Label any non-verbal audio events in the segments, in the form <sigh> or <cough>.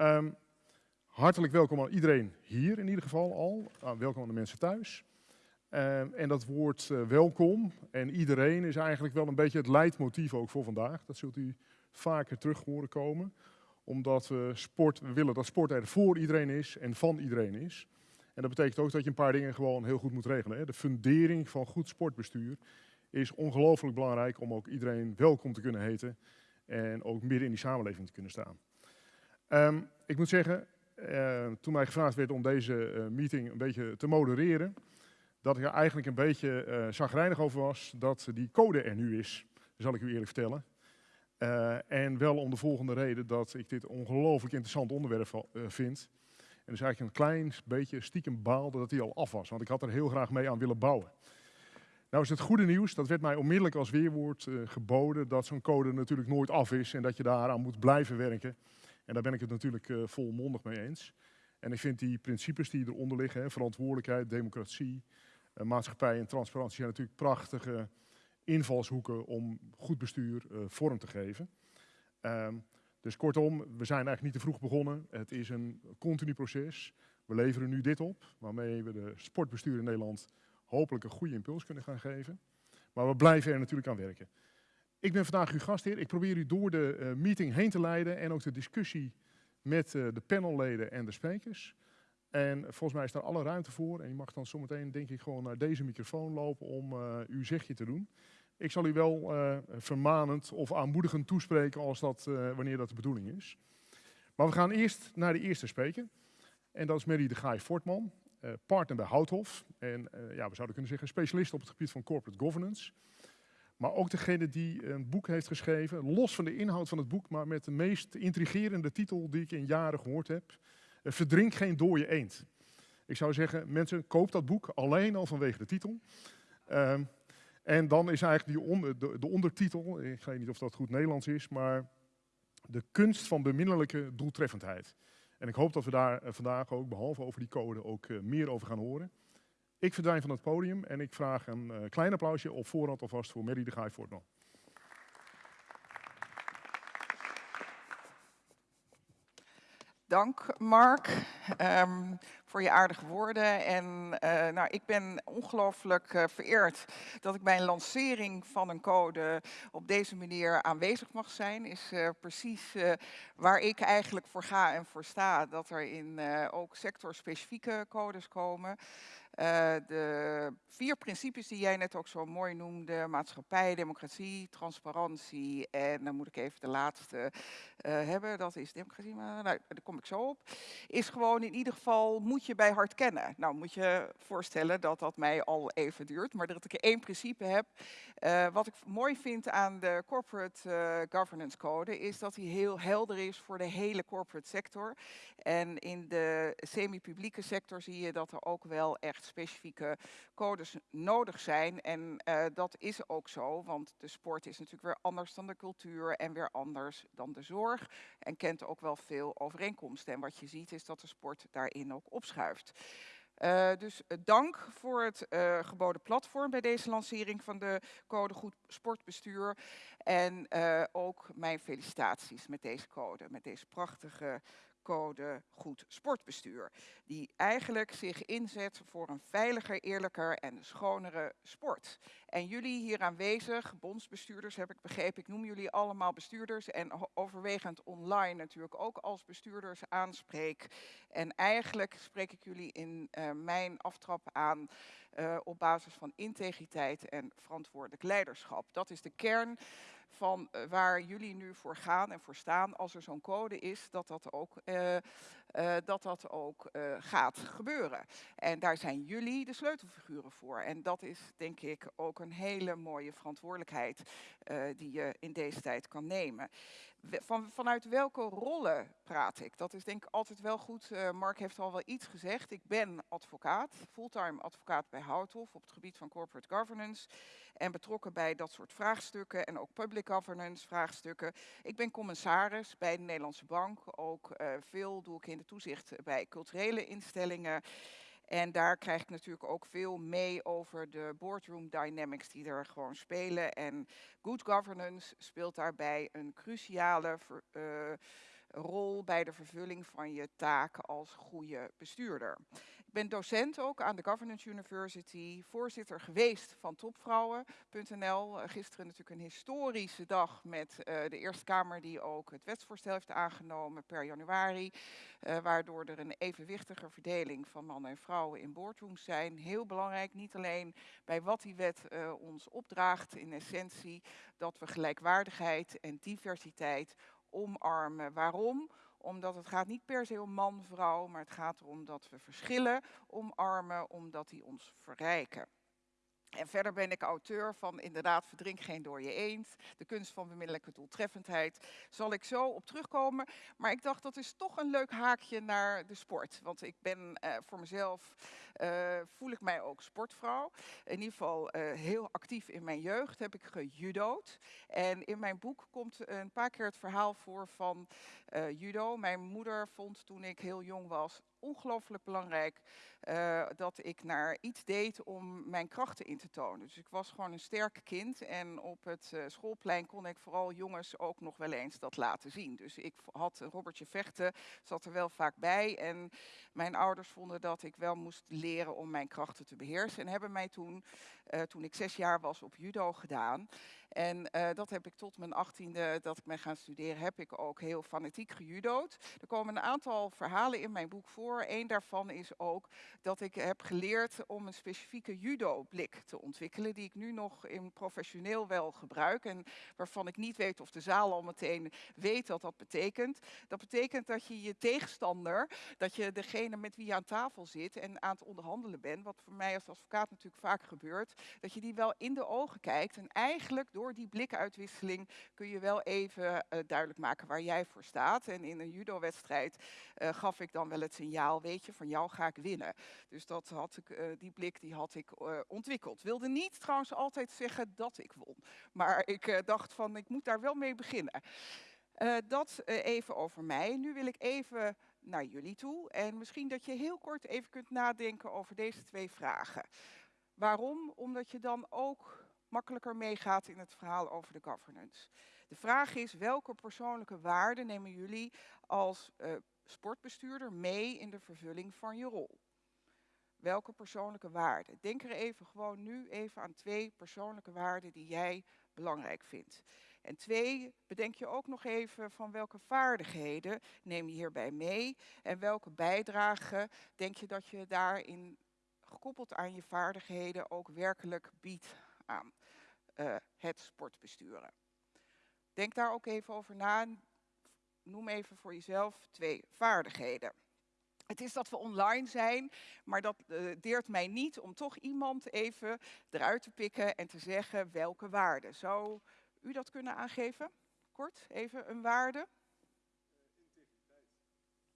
Ehm, hartelijk welkom aan iedereen hier in ieder geval al. Uh, welkom aan de mensen thuis. Ehm, en dat woord uh, welkom en iedereen is eigenlijk wel een beetje het leidmotief ook voor vandaag. Dat zult u vaker terug horen komen. Omdat we sport, willen dat sport er voor iedereen is en van iedereen is. En dat betekent ook dat je een paar dingen gewoon heel goed moet regelen. Hè. De fundering van goed sportbestuur is ongelooflijk belangrijk om ook iedereen welkom te kunnen heten en ook midden in die samenleving te kunnen staan. Um, ik moet zeggen, uh, toen mij gevraagd werd om deze uh, meeting een beetje te modereren, dat ik er eigenlijk een beetje uh, zagrijnig over was dat die code er nu is. Zal ik u eerlijk vertellen. en wel om de volgende reden dat ik dit ongelooflijk interessant onderwerp vind. En dus eigenlijk een klein beetje stiekem baalde dat die al af was, want ik had er heel graag mee aan willen bouwen. Nou is het goede nieuws, dat werd mij onmiddellijk als weerwoord geboden, dat zo'n code natuurlijk nooit af is en dat je daaraan moet blijven werken. En daar ben ik het natuurlijk uh, volmondig mee eens. En ik vind die principes die eronder liggen, hè, verantwoordelijkheid, democratie, uh, maatschappij en transparantie, zijn natuurlijk prachtige invalshoeken om goed bestuur vorm te geven. Um, dus kortom, we zijn eigenlijk niet te vroeg begonnen. Het is een continu proces. We leveren nu dit op, waarmee we de sportbestuur in Nederland hopelijk een goede impuls kunnen gaan geven. Maar we blijven er natuurlijk aan werken. Ik ben vandaag uw gastheer. Ik probeer u door de uh, meeting heen te leiden en ook de discussie met uh, de panelleden en de sprekers. En volgens mij is daar alle ruimte voor. En je mag dan zometeen denk ik gewoon naar deze microfoon lopen om uh, uw zegje te doen. Ik zal u wel vermanend of aanmoedigend toespreken als dat, wanneer dat de bedoeling is. Maar we gaan eerst naar de eerste spreker. En dat is Mary de Gaai Fortman. Partner bij Houthof. En ja, we zouden kunnen zeggen specialist op het gebied van corporate governance. Maar ook degene die een boek heeft geschreven, los van de inhoud van het boek, maar met de meest intrigerende titel die ik in jaren gehoord heb. Uh, Verdrink geen dode eend. Ik zou zeggen, mensen, koop dat boek alleen al vanwege de titel. Ehm, en dan is eigenlijk die de, de ondertitel, ik weet niet of dat goed Nederlands is, maar de kunst van beminnelijke doeltreffendheid. En ik hoop dat we daar eh, vandaag ook, behalve over die code, ook uh, meer over gaan horen. Ik verdwijn van het podium en ik vraag een uh, klein applausje op voorhand alvast voor Mary de Gaai Voortman. Dank Mark um, voor je aardige woorden. En uh, nou, ik ben ongelooflijk uh, vereerd dat ik bij een lancering van een code op deze manier aanwezig mag zijn. Is precies waar ik eigenlijk voor ga en voor sta. Dat er in ook sectorspecifieke codes komen. Uh, de vier principes die jij net ook zo mooi noemde, maatschappij, democratie, transparantie en dan moet ik even de laatste uh, hebben, dat is democratie, maar nou, daar kom ik zo op, is gewoon in ieder geval moet je bij hart kennen. Nou moet je voorstellen dat dat mij al even duurt, maar dat ik één principe heb. Uh, wat ik mooi vind aan de Corporate Governance Code is dat hij heel helder is voor de hele corporate sector. En in de semi-publieke sector zie je dat er ook wel echt specifieke codes nodig zijn. En uh, dat is ook zo, want de sport is natuurlijk weer anders dan de cultuur en weer anders dan de zorg. En kent ook wel veel overeenkomsten. En wat je ziet is dat de sport daarin ook opschuift. Uh, dus uh, dank voor het geboden platform bij deze lancering van de code Goed Sportbestuur. En ook mijn felicitaties met deze code, met deze prachtige code Goed Sportbestuur. Die eigenlijk zich inzet voor een veiliger, eerlijker en schonere sport. En jullie hier aanwezig, bondsbestuurders heb ik begrepen, ik noem jullie allemaal bestuurders en overwegend online natuurlijk ook als bestuurders aanspreek. En eigenlijk spreek ik jullie in uh, mijn aftrap aan uh, op basis van integriteit en verantwoordelijk leiderschap. Dat is de kern van uh, waar jullie nu voor gaan en voor staan als er zo'n code is, dat dat ook, uh, dat dat ook gaat gebeuren. En daar zijn jullie de sleutelfiguren voor. En dat is denk ik ook een hele mooie verantwoordelijkheid die je in deze tijd kan nemen. Van, vanuit welke rollen praat ik? Dat is denk ik altijd wel goed. Mark heeft al wel iets gezegd. Ik ben advocaat, fulltime advocaat bij Houthof op het gebied van corporate governance. En betrokken bij dat soort vraagstukken en ook public governance vraagstukken. Ik ben commissaris bij de Nederlandse Bank. Ook veel doe ik in toezicht bij culturele instellingen. En daar krijg ik natuurlijk ook veel mee over de boardroom dynamics die er gewoon spelen. En good governance speelt daarbij een cruciale uh, rol bij de vervulling van je taak als goede bestuurder. Ben docent ook aan de Governance University, voorzitter geweest van topvrouwen.nl. Gisteren natuurlijk een historische dag met uh, de Eerste Kamer die ook het wetsvoorstel heeft aangenomen per januari. Uh, waardoor er een evenwichtige verdeling van mannen en vrouwen in boardrooms zijn. Heel belangrijk, niet alleen bij wat die wet ons opdraagt in essentie, dat we gelijkwaardigheid en diversiteit omarmen. Waarom? Omdat het gaat niet per se om man, vrouw, maar het gaat erom dat we verschillen omarmen, omdat die ons verrijken. En verder ben ik auteur van inderdaad Verdrink geen door je eend, de kunst van bemiddelijke doeltreffendheid. Zal ik zo op terugkomen. Maar ik dacht dat is toch een leuk haakje naar de sport. Want ik ben uh, voor mezelf, uh, voel ik mij ook sportvrouw. In ieder geval uh, heel actief in mijn jeugd heb ik gejudo'd. En in mijn boek komt een paar keer het verhaal voor van judo. Mijn moeder vond toen ik heel jong was ongelooflijk belangrijk uh, dat ik naar iets deed om mijn krachten in te tonen. Dus ik was gewoon een sterk kind en op het uh, schoolplein kon ik vooral jongens ook nog wel eens dat laten zien. Dus ik had Robertje Vechten, zat er wel vaak bij en mijn ouders vonden dat ik wel moest leren om mijn krachten te beheersen en hebben mij toen, uh, toen ik zes jaar was, op judo gedaan. En uh, dat heb ik tot mijn achttiende, dat ik ben gaan studeren, heb ik ook heel fanatiek gejudo'd. Er komen een aantal verhalen in mijn boek voor. Eén daarvan is ook dat ik heb geleerd om een specifieke judo-blik te ontwikkelen, die ik nu nog in professioneel wel gebruik en waarvan ik niet weet of de zaal al meteen weet wat dat betekent. Dat betekent dat je je tegenstander, dat je degene met wie je aan tafel zit en aan het onderhandelen bent, wat voor mij als advocaat natuurlijk vaak gebeurt, dat je die wel in de ogen kijkt en eigenlijk door die blikuitwisseling kun je wel even uh, duidelijk maken waar jij voor staat. En in een judo-wedstrijd uh, gaf ik dan wel het signaal, weet je, van jou ga ik winnen. Dus dat had ik, uh, die blik die had ik ontwikkeld. Wilde niet trouwens altijd zeggen dat ik won. Maar ik dacht van, ik moet daar wel mee beginnen. dat even over mij. Nu wil ik even naar jullie toe. En misschien dat je heel kort even kunt nadenken over deze twee vragen. Waarom? Omdat je dan ook makkelijker meegaat in het verhaal over de governance. De vraag is, welke persoonlijke waarden nemen jullie als uh, sportbestuurder mee in de vervulling van je rol? Welke persoonlijke waarden? Denk er even gewoon nu even aan twee persoonlijke waarden die jij belangrijk vindt. En twee, bedenk je ook nog even van welke vaardigheden neem je hierbij mee en welke bijdrage denk je dat je daarin gekoppeld aan je vaardigheden ook werkelijk biedt aan uh, het sportbesturen. Denk daar ook even over na. Noem even voor jezelf twee vaardigheden. Het is dat we online zijn, maar dat uh, deert mij niet om toch iemand even eruit te pikken en te zeggen welke waarde. Zou u dat kunnen aangeven? Kort, even een waarde.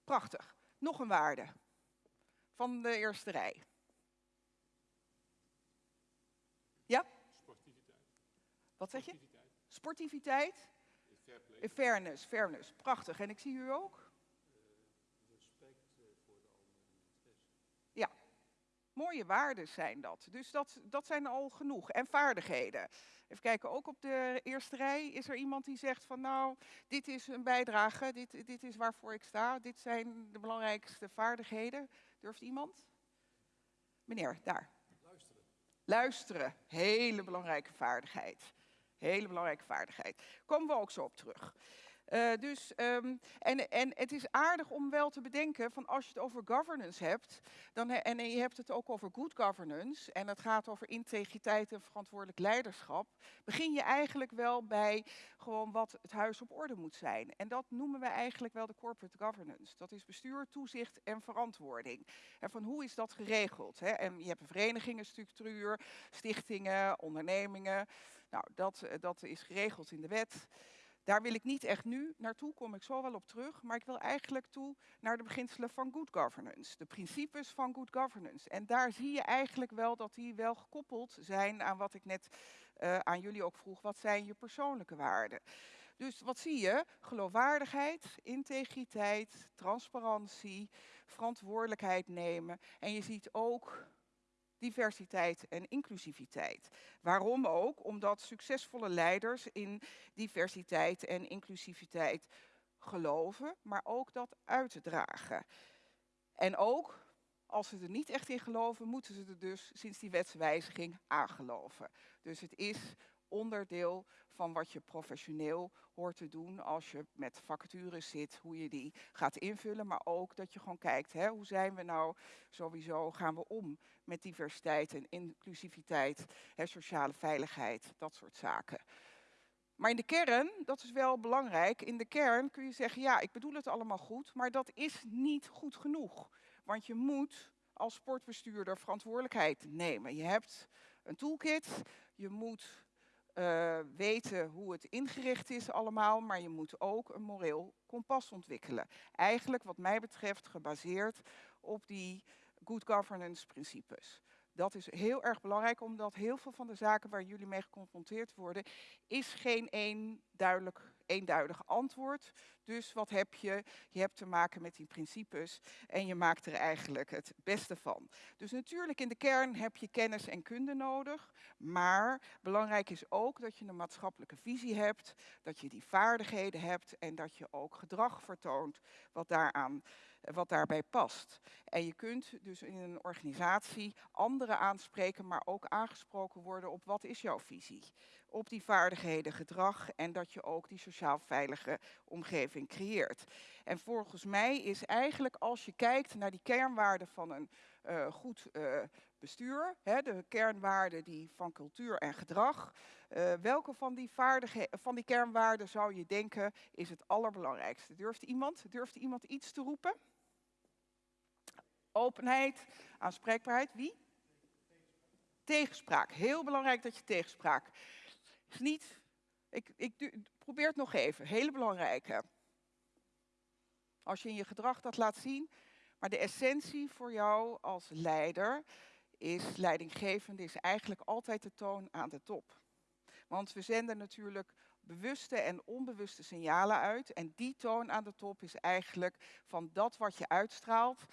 Prachtig. Nog een waarde van de eerste rij. Ja? Wat zeg je? Sportiviteit. Sportiviteit. Fairness, fairness. Prachtig. En ik zie u ook? respect voor de andere Ja. Mooie waarden zijn dat. Dus dat, dat zijn al genoeg. En vaardigheden. Even kijken, ook op de eerste rij is er iemand die zegt van nou, dit is een bijdrage, dit, dit is waarvoor ik sta, dit zijn de belangrijkste vaardigheden. Durft iemand? Meneer, daar. Luisteren. Luisteren, hele belangrijke vaardigheid. Hele belangrijke vaardigheid. Komen we ook zo op terug. Uh, dus, um, en, en het is aardig om wel te bedenken van als je het over governance hebt, dan en je hebt het ook over good governance en het gaat over integriteit en verantwoordelijk leiderschap, begin je eigenlijk wel bij gewoon wat het huis op orde moet zijn. En dat noemen we eigenlijk wel de corporate governance. Dat is bestuur, toezicht en verantwoording. En van hoe is dat geregeld? Hè? En je hebt een verenigingenstructuur, stichtingen, ondernemingen. Nou, dat, eh, dat is geregeld in de wet. Daar wil ik niet echt nu naartoe, kom ik zo wel op terug, maar ik wil eigenlijk toe naar de beginselen van good governance, de principes van good governance. En daar zie je eigenlijk wel dat die wel gekoppeld zijn aan wat ik net uh, aan jullie ook vroeg, wat zijn je persoonlijke waarden? Dus wat zie je? Geloofwaardigheid, integriteit, transparantie, verantwoordelijkheid nemen. En je ziet ook diversiteit en inclusiviteit. Waarom ook? Omdat succesvolle leiders in diversiteit en inclusiviteit geloven, maar ook dat uitdragen. En ook, als ze er niet echt in geloven, moeten ze er dus sinds die wetswijziging aan geloven. Dus het is onderdeel van wat je professioneel hoort te doen als je met vacatures zit, hoe je die gaat invullen, maar ook dat je gewoon kijkt, hè, hoe zijn we nou sowieso, gaan we om met diversiteit en inclusiviteit, hè, sociale veiligheid, dat soort zaken. Maar in de kern, dat is wel belangrijk, in de kern kun je zeggen, ja, ik bedoel het allemaal goed, maar dat is niet goed genoeg. Want je moet als sportbestuurder verantwoordelijkheid nemen. Je hebt een toolkit, je moet uh, weten hoe het ingericht is allemaal, maar je moet ook een moreel kompas ontwikkelen. Eigenlijk wat mij betreft gebaseerd op die good governance principes. Dat is heel erg belangrijk, omdat heel veel van de zaken waar jullie mee geconfronteerd worden, is geen één duidelijk eenduidig antwoord. Dus wat heb je? Je hebt te maken met die principes en je maakt er eigenlijk het beste van. Dus natuurlijk in de kern heb je kennis en kunde nodig, maar belangrijk is ook dat je een maatschappelijke visie hebt, dat je die vaardigheden hebt en dat je ook gedrag vertoont wat daaraan wat daarbij past. En je kunt dus in een organisatie anderen aanspreken, maar ook aangesproken worden op wat is jouw visie op die vaardigheden, gedrag en dat je ook die sociaal veilige omgeving creëert. En volgens mij is eigenlijk als je kijkt naar die kernwaarden van een uh, goed uh, bestuur, hè, de kernwaarden die van cultuur en gedrag, uh, welke van die, van die kernwaarden zou je denken is het allerbelangrijkste? Durft iemand, durft iemand iets te roepen? Openheid, aanspreekbaarheid, wie? Tegenspraak. Heel belangrijk dat je tegenspraak is niet, ik, ik probeer het nog even, hele belangrijke. Als je in je gedrag dat laat zien, maar de essentie voor jou als leider is, leidinggevende, is eigenlijk altijd de toon aan de top. Want we zenden natuurlijk bewuste en onbewuste signalen uit. En die toon aan de top is eigenlijk van dat wat je uitstraalt,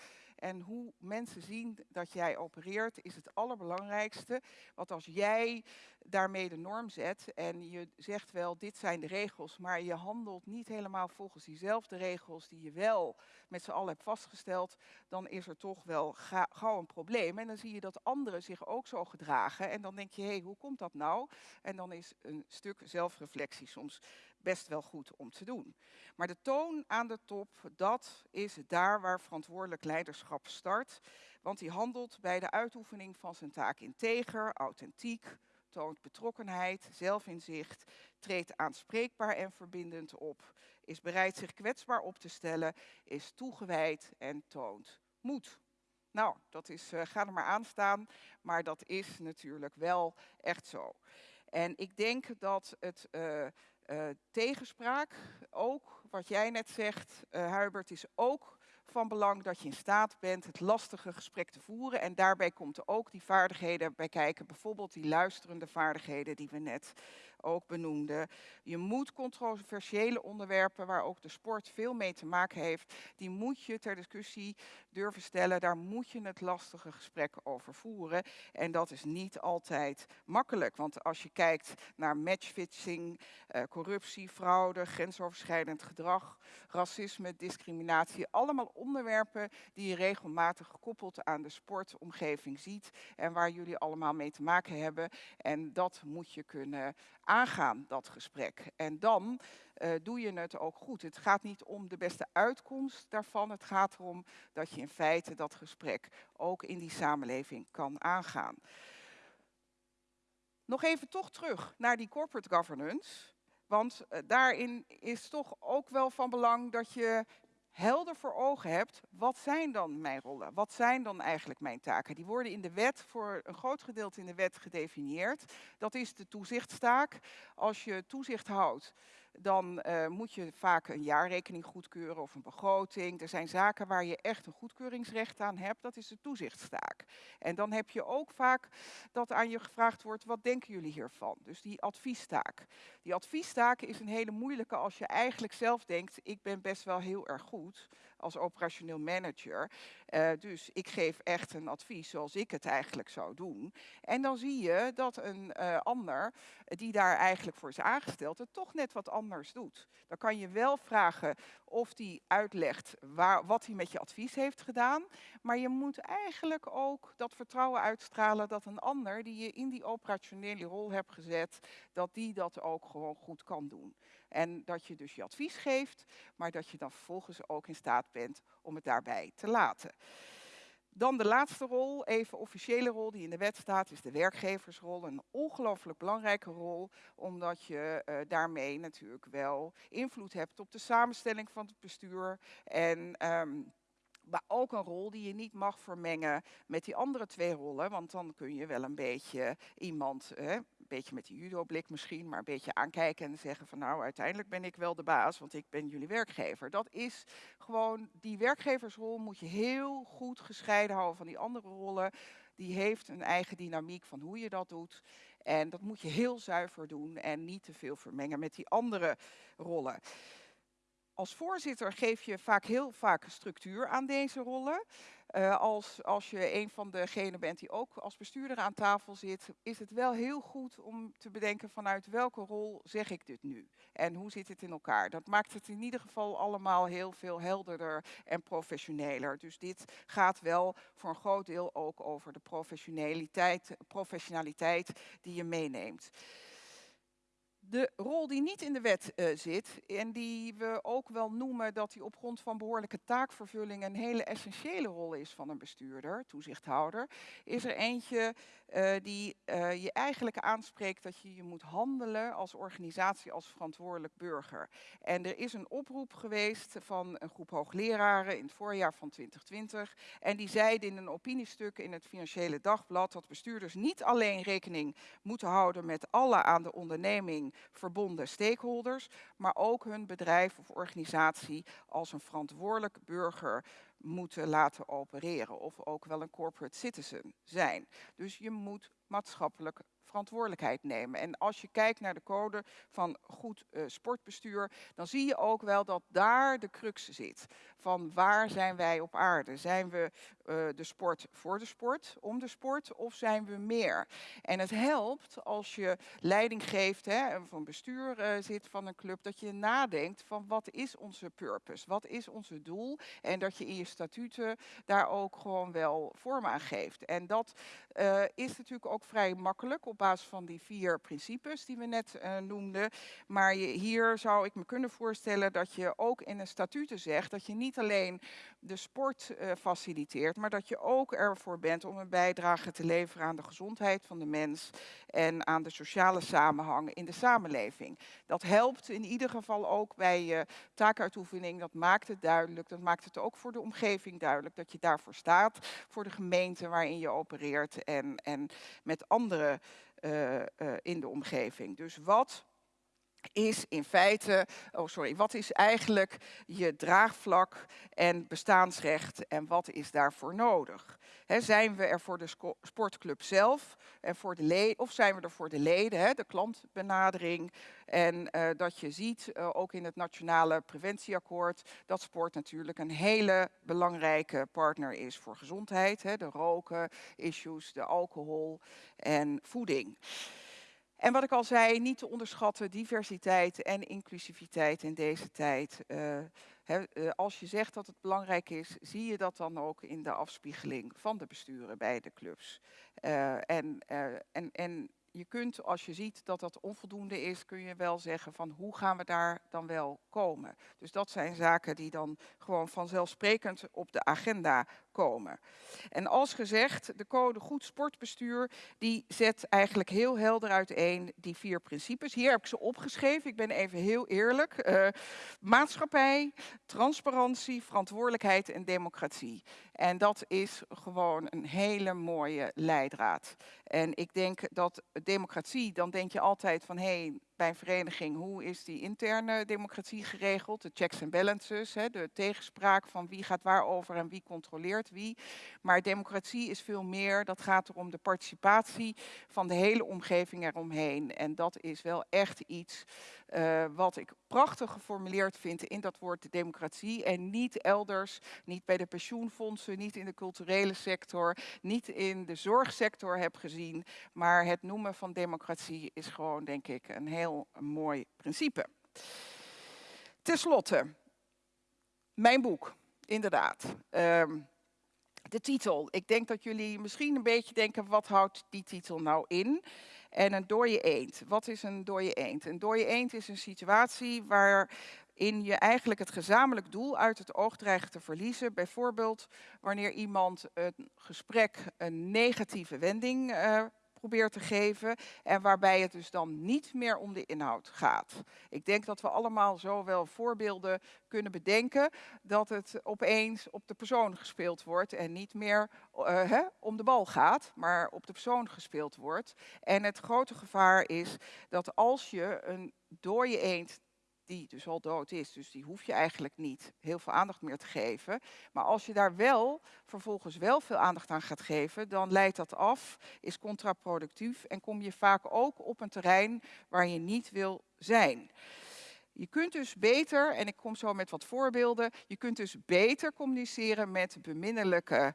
en hoe mensen zien dat jij opereert is het allerbelangrijkste. Want als jij daarmee de norm zet en je zegt wel dit zijn de regels, maar je handelt niet helemaal volgens diezelfde regels die je wel met z'n allen hebt vastgesteld, dan is er toch wel gauw een probleem. En dan zie je dat anderen zich ook zo gedragen en dan denk je, hé, hey, hoe komt dat nou? En dan is een stuk zelfreflectie soms best wel goed om te doen. Maar de toon aan de top, dat is daar waar verantwoordelijk leiderschap start. Want die handelt bij de uitoefening van zijn taak integer, authentiek, toont betrokkenheid, zelfinzicht, treedt aanspreekbaar en verbindend op, is bereid zich kwetsbaar op te stellen, is toegewijd en toont moed. Nou, dat is, uh, ga er maar aan staan, maar dat is natuurlijk wel echt zo. En ik denk dat het uh, uh, tegenspraak, ook wat jij net zegt, Hubert, is ook van belang dat je in staat bent het lastige gesprek te voeren. En daarbij komt ook die vaardigheden bij kijken, bijvoorbeeld die luisterende vaardigheden die we net ook benoemde. Je moet controversiële onderwerpen, waar ook de sport veel mee te maken heeft, die moet je ter discussie durven stellen. Daar moet je het lastige gesprek over voeren. En dat is niet altijd makkelijk, want als je kijkt naar matchfixing, eh, corruptie, fraude, grensoverschrijdend gedrag, racisme, discriminatie, allemaal onderwerpen die je regelmatig gekoppeld aan de sportomgeving ziet en waar jullie allemaal mee te maken hebben. En dat moet je kunnen aangaan, dat gesprek. En dan uh, doe je het ook goed. Het gaat niet om de beste uitkomst daarvan. Het gaat erom dat je in feite dat gesprek ook in die samenleving kan aangaan. Nog even toch terug naar die corporate governance. Want uh, daarin is toch ook wel van belang dat je helder voor ogen hebt, wat zijn dan mijn rollen? Wat zijn dan eigenlijk mijn taken? Die worden in de wet, voor een groot gedeelte in de wet gedefinieerd. Dat is de toezichtstaak. Als je toezicht houdt dan uh, moet je vaak een jaarrekening goedkeuren of een begroting. Er zijn zaken waar je echt een goedkeuringsrecht aan hebt. Dat is de toezichtstaak. En dan heb je ook vaak dat aan je gevraagd wordt, wat denken jullie hiervan? Dus die adviestaak. Die adviestaak is een hele moeilijke als je eigenlijk zelf denkt, ik ben best wel heel erg goed als operationeel manager. Eh, dus ik geef echt een advies zoals ik het eigenlijk zou doen. En dan zie je dat een eh, ander die daar eigenlijk voor is aangesteld, het toch net wat anders doet. Dan kan je wel vragen of die uitlegt waar, wat hij met je advies heeft gedaan. Maar je moet eigenlijk ook dat vertrouwen uitstralen dat een ander die je in die operationele rol hebt gezet, dat die dat ook gewoon goed kan doen. En dat je dus je advies geeft, maar dat je dan vervolgens ook in staat bent om het daarbij te laten. Dan de laatste rol, even officiële rol die in de wet staat, is de werkgeversrol. Een ongelooflijk belangrijke rol, omdat je uh, daarmee natuurlijk wel invloed hebt op de samenstelling van het bestuur. En um, maar ook een rol die je niet mag vermengen met die andere twee rollen. Want dan kun je wel een beetje iemand, beetje met die judo-blik misschien, maar een beetje aankijken en zeggen van nou uiteindelijk ben ik wel de baas, want ik ben jullie werkgever. Dat is gewoon, die werkgeversrol moet je heel goed gescheiden houden van die andere rollen. Die heeft een eigen dynamiek van hoe je dat doet. En dat moet je heel zuiver doen en niet te veel vermengen met die andere rollen als voorzitter geef je vaak heel vaak structuur aan deze rollen. Uh, als, als je een van degenen bent die ook als bestuurder aan tafel zit, is het wel heel goed om te bedenken vanuit welke rol zeg ik dit nu? En hoe zit het in elkaar? Dat maakt het in ieder geval allemaal heel veel helderder en professioneler. Dus dit gaat wel voor een groot deel ook over de professionaliteit, professionaliteit die je meeneemt. De rol die niet in de wet uh, zit en die we ook wel noemen dat die op grond van behoorlijke taakvervulling een hele essentiële rol is van een bestuurder, toezichthouder, is er eentje uh, die uh, je eigenlijk aanspreekt dat je je moet handelen als organisatie, als verantwoordelijk burger. En er is een oproep geweest van een groep hoogleraren in het voorjaar van 2020 en die zeiden in een opiniestuk in het Financiële Dagblad dat bestuurders niet alleen rekening moeten houden met alle aan de onderneming verbonden stakeholders, maar ook hun bedrijf of organisatie als een verantwoordelijk burger moeten laten opereren. Of ook wel een corporate citizen zijn. Dus je moet maatschappelijk verantwoordelijkheid nemen. En als je kijkt naar de code van goed uh, sportbestuur, dan zie je ook wel dat daar de crux zit. Van waar zijn wij op aarde? Zijn we uh, de sport voor de sport, om de sport, of zijn we meer? En het helpt als je leiding geeft, hè, van bestuur uh, zit van een club, dat je nadenkt van wat is onze purpose? Wat is onze doel? En dat je in je statuten daar ook gewoon wel vorm aan geeft. En dat is natuurlijk ook vrij makkelijk op basis van die vier principes die we net noemden. Maar hier zou ik me kunnen voorstellen dat je ook in een statuten zegt dat je niet alleen de sport faciliteert, maar dat je ook ervoor bent om een bijdrage te leveren aan de gezondheid van de mens en aan de sociale samenhang in de samenleving. Dat helpt in ieder geval ook bij je taakuitoefening. Dat maakt het duidelijk. Dat maakt het ook voor de omgeving duidelijk dat je daarvoor staat, voor de gemeente waarin je opereert en, en met andere uh, uh, in de omgeving. Dus wat is in feite, oh sorry, wat is eigenlijk je draagvlak en bestaansrecht en wat is daarvoor nodig? Zijn we er voor de sportclub zelf en voor de leden, of zijn we er voor de leden, de klantbenadering? En uh, dat je ziet, uh, ook in het Nationale Preventieakkoord, dat sport natuurlijk een hele belangrijke partner is voor gezondheid. He, de roken, issues, de alcohol en voeding. En wat ik al zei, niet te onderschatten, diversiteit en inclusiviteit in deze tijd. He, uh, als je zegt dat het belangrijk is, zie je dat dan ook in de afspiegeling van de besturen bij de clubs. Uh, en, en, en je kunt, als je ziet dat dat onvoldoende is, kun je wel zeggen van hoe gaan we daar dan wel komen. Dus dat zijn zaken die dan gewoon vanzelfsprekend op de agenda komen. En als gezegd, de code goed sportbestuur, die zet eigenlijk heel helder uiteen die vier principes. Hier heb ik ze opgeschreven, ik ben even heel eerlijk. Uh, maatschappij, transparantie, verantwoordelijkheid en democratie. En dat is gewoon een hele mooie leidraad. En ik denk dat democratie, dan denk je altijd van hé, hey, bij een vereniging, hoe is die interne democratie geregeld? De checks en balances, hè, de tegenspraak van wie gaat waarover en wie controleert wie. Maar democratie is veel meer, dat gaat er om de participatie van de hele omgeving eromheen. En dat is wel echt iets uh, wat ik prachtig geformuleerd vind in dat woord democratie. En niet elders, niet bij de pensioenfondsen, niet in de culturele sector, niet in de zorgsector heb gezien. Maar het noemen van democratie is gewoon, denk ik, een heel mooi principe. Ten slotte, mijn boek, inderdaad. Uh, de titel. Ik denk dat jullie misschien een beetje denken, wat houdt die titel nou in? En een dode eend. Wat is een dode eend? Een dode eend is een situatie waarin je eigenlijk het gezamenlijk doel uit het oog dreigt te verliezen. Bijvoorbeeld wanneer iemand een gesprek een negatieve wending uh, probeert te geven en waarbij het dus dan niet meer om de inhoud gaat. Ik denk dat we allemaal zo wel voorbeelden kunnen bedenken dat het opeens op de persoon gespeeld wordt en niet meer hè, om de bal gaat, maar op de persoon gespeeld wordt. En het grote gevaar is dat als je een dode eend die dus al dood is. Dus die hoef je eigenlijk niet heel veel aandacht meer te geven. Maar als je daar wel vervolgens wel veel aandacht aan gaat geven, dan leidt dat af, is contraproductief en kom je vaak ook op een terrein waar je niet wil zijn. Je kunt dus beter, en ik kom zo met wat voorbeelden, je kunt dus beter communiceren met beminnelijke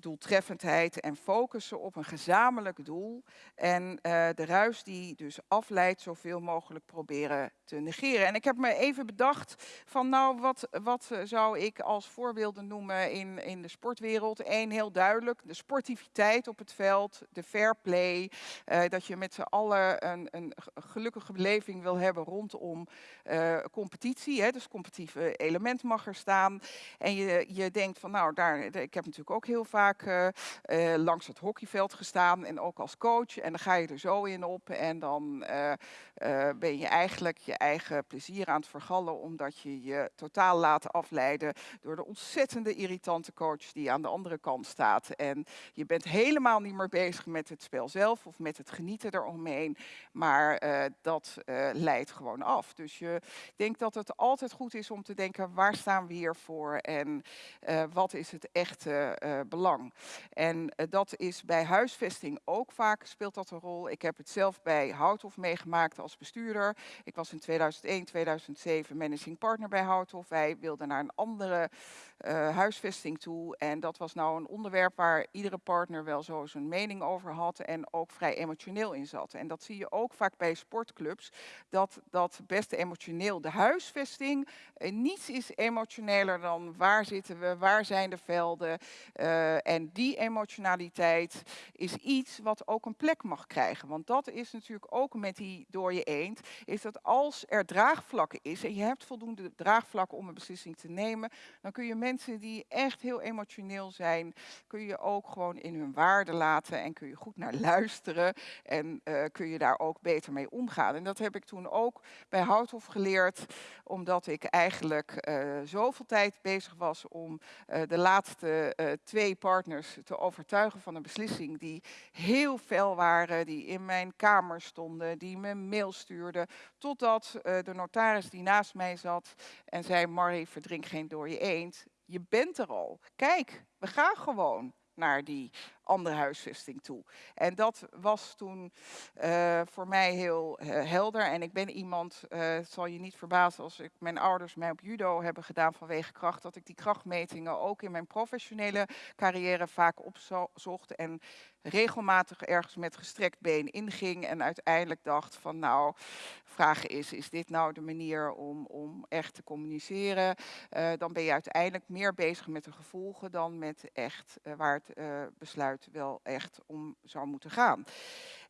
doeltreffendheid en focussen op een gezamenlijk doel. En uh, de ruis die dus afleidt, zoveel mogelijk proberen te negeren. En ik heb me even bedacht van nou, wat, wat zou ik als voorbeelden noemen in, in de sportwereld? Eén heel duidelijk, de sportiviteit op het veld, de fair play. Uh, dat je met z'n allen een, een gelukkige beleving wil hebben rondom competitie. Hè? Dus competitieve element mag er staan. En je, je denkt van nou, daar, ik heb natuurlijk ook heel vaak uh, langs het hockeyveld gestaan en ook als coach. En dan ga je er zo in op en dan uh, ben je eigenlijk je eigen plezier aan het vergallen omdat je je totaal laat afleiden door de ontzettende irritante coach die aan de andere kant staat. En je bent helemaal niet meer bezig met het spel zelf of met het genieten eromheen, maar dat leidt gewoon af. Dus je, ik denk dat het altijd goed is om te denken waar staan we hier voor en wat is het echte belang. En uh, dat is bij huisvesting ook vaak speelt dat een rol. Ik heb het zelf bij Houthof meegemaakt als bestuurder. Ik was in 2001, 2007 managing partner bij Houthof. Wij wilden naar een andere uh, huisvesting toe. En dat was nou een onderwerp waar iedere partner wel zo zijn mening over had en ook vrij emotioneel in zat. En dat zie je ook vaak bij sportclubs, dat dat best emotioneel. De huisvesting, uh, niets is emotioneler dan waar zitten we, waar zijn de velden. En die emotionaliteit is iets wat ook een plek mag krijgen. Want dat is natuurlijk ook met die door je eend, is dat als er draagvlak is en je hebt voldoende draagvlak om een beslissing te nemen, dan kun je mensen die echt heel emotioneel zijn, kun je ook gewoon in hun waarde laten en kun je goed naar luisteren en uh, kun je daar ook beter mee omgaan. En dat heb ik toen ook bij Houthof geleerd, omdat ik eigenlijk uh, zoveel tijd bezig was om uh, de laatste twee partners te overtuigen van een beslissing die heel fel waren, die in mijn kamer stonden, die me mail stuurden, totdat de notaris die naast mij zat en zei, Marie, verdrink geen door je eend je bent er al. Kijk, we gaan gewoon naar die andere huisvesting toe. En dat was toen uh, voor mij heel uh, helder. En ik ben iemand, uh, het zal je niet verbazen als ik mijn ouders mij op judo hebben gedaan vanwege kracht, dat ik die krachtmetingen ook in mijn professionele carrière vaak opzocht en regelmatig ergens met gestrekt been inging en uiteindelijk dacht van nou, vraag is, is dit nou de manier om, om echt te communiceren? dan ben je uiteindelijk meer bezig met de gevolgen dan met echt waar het besluit wel echt om zou moeten gaan.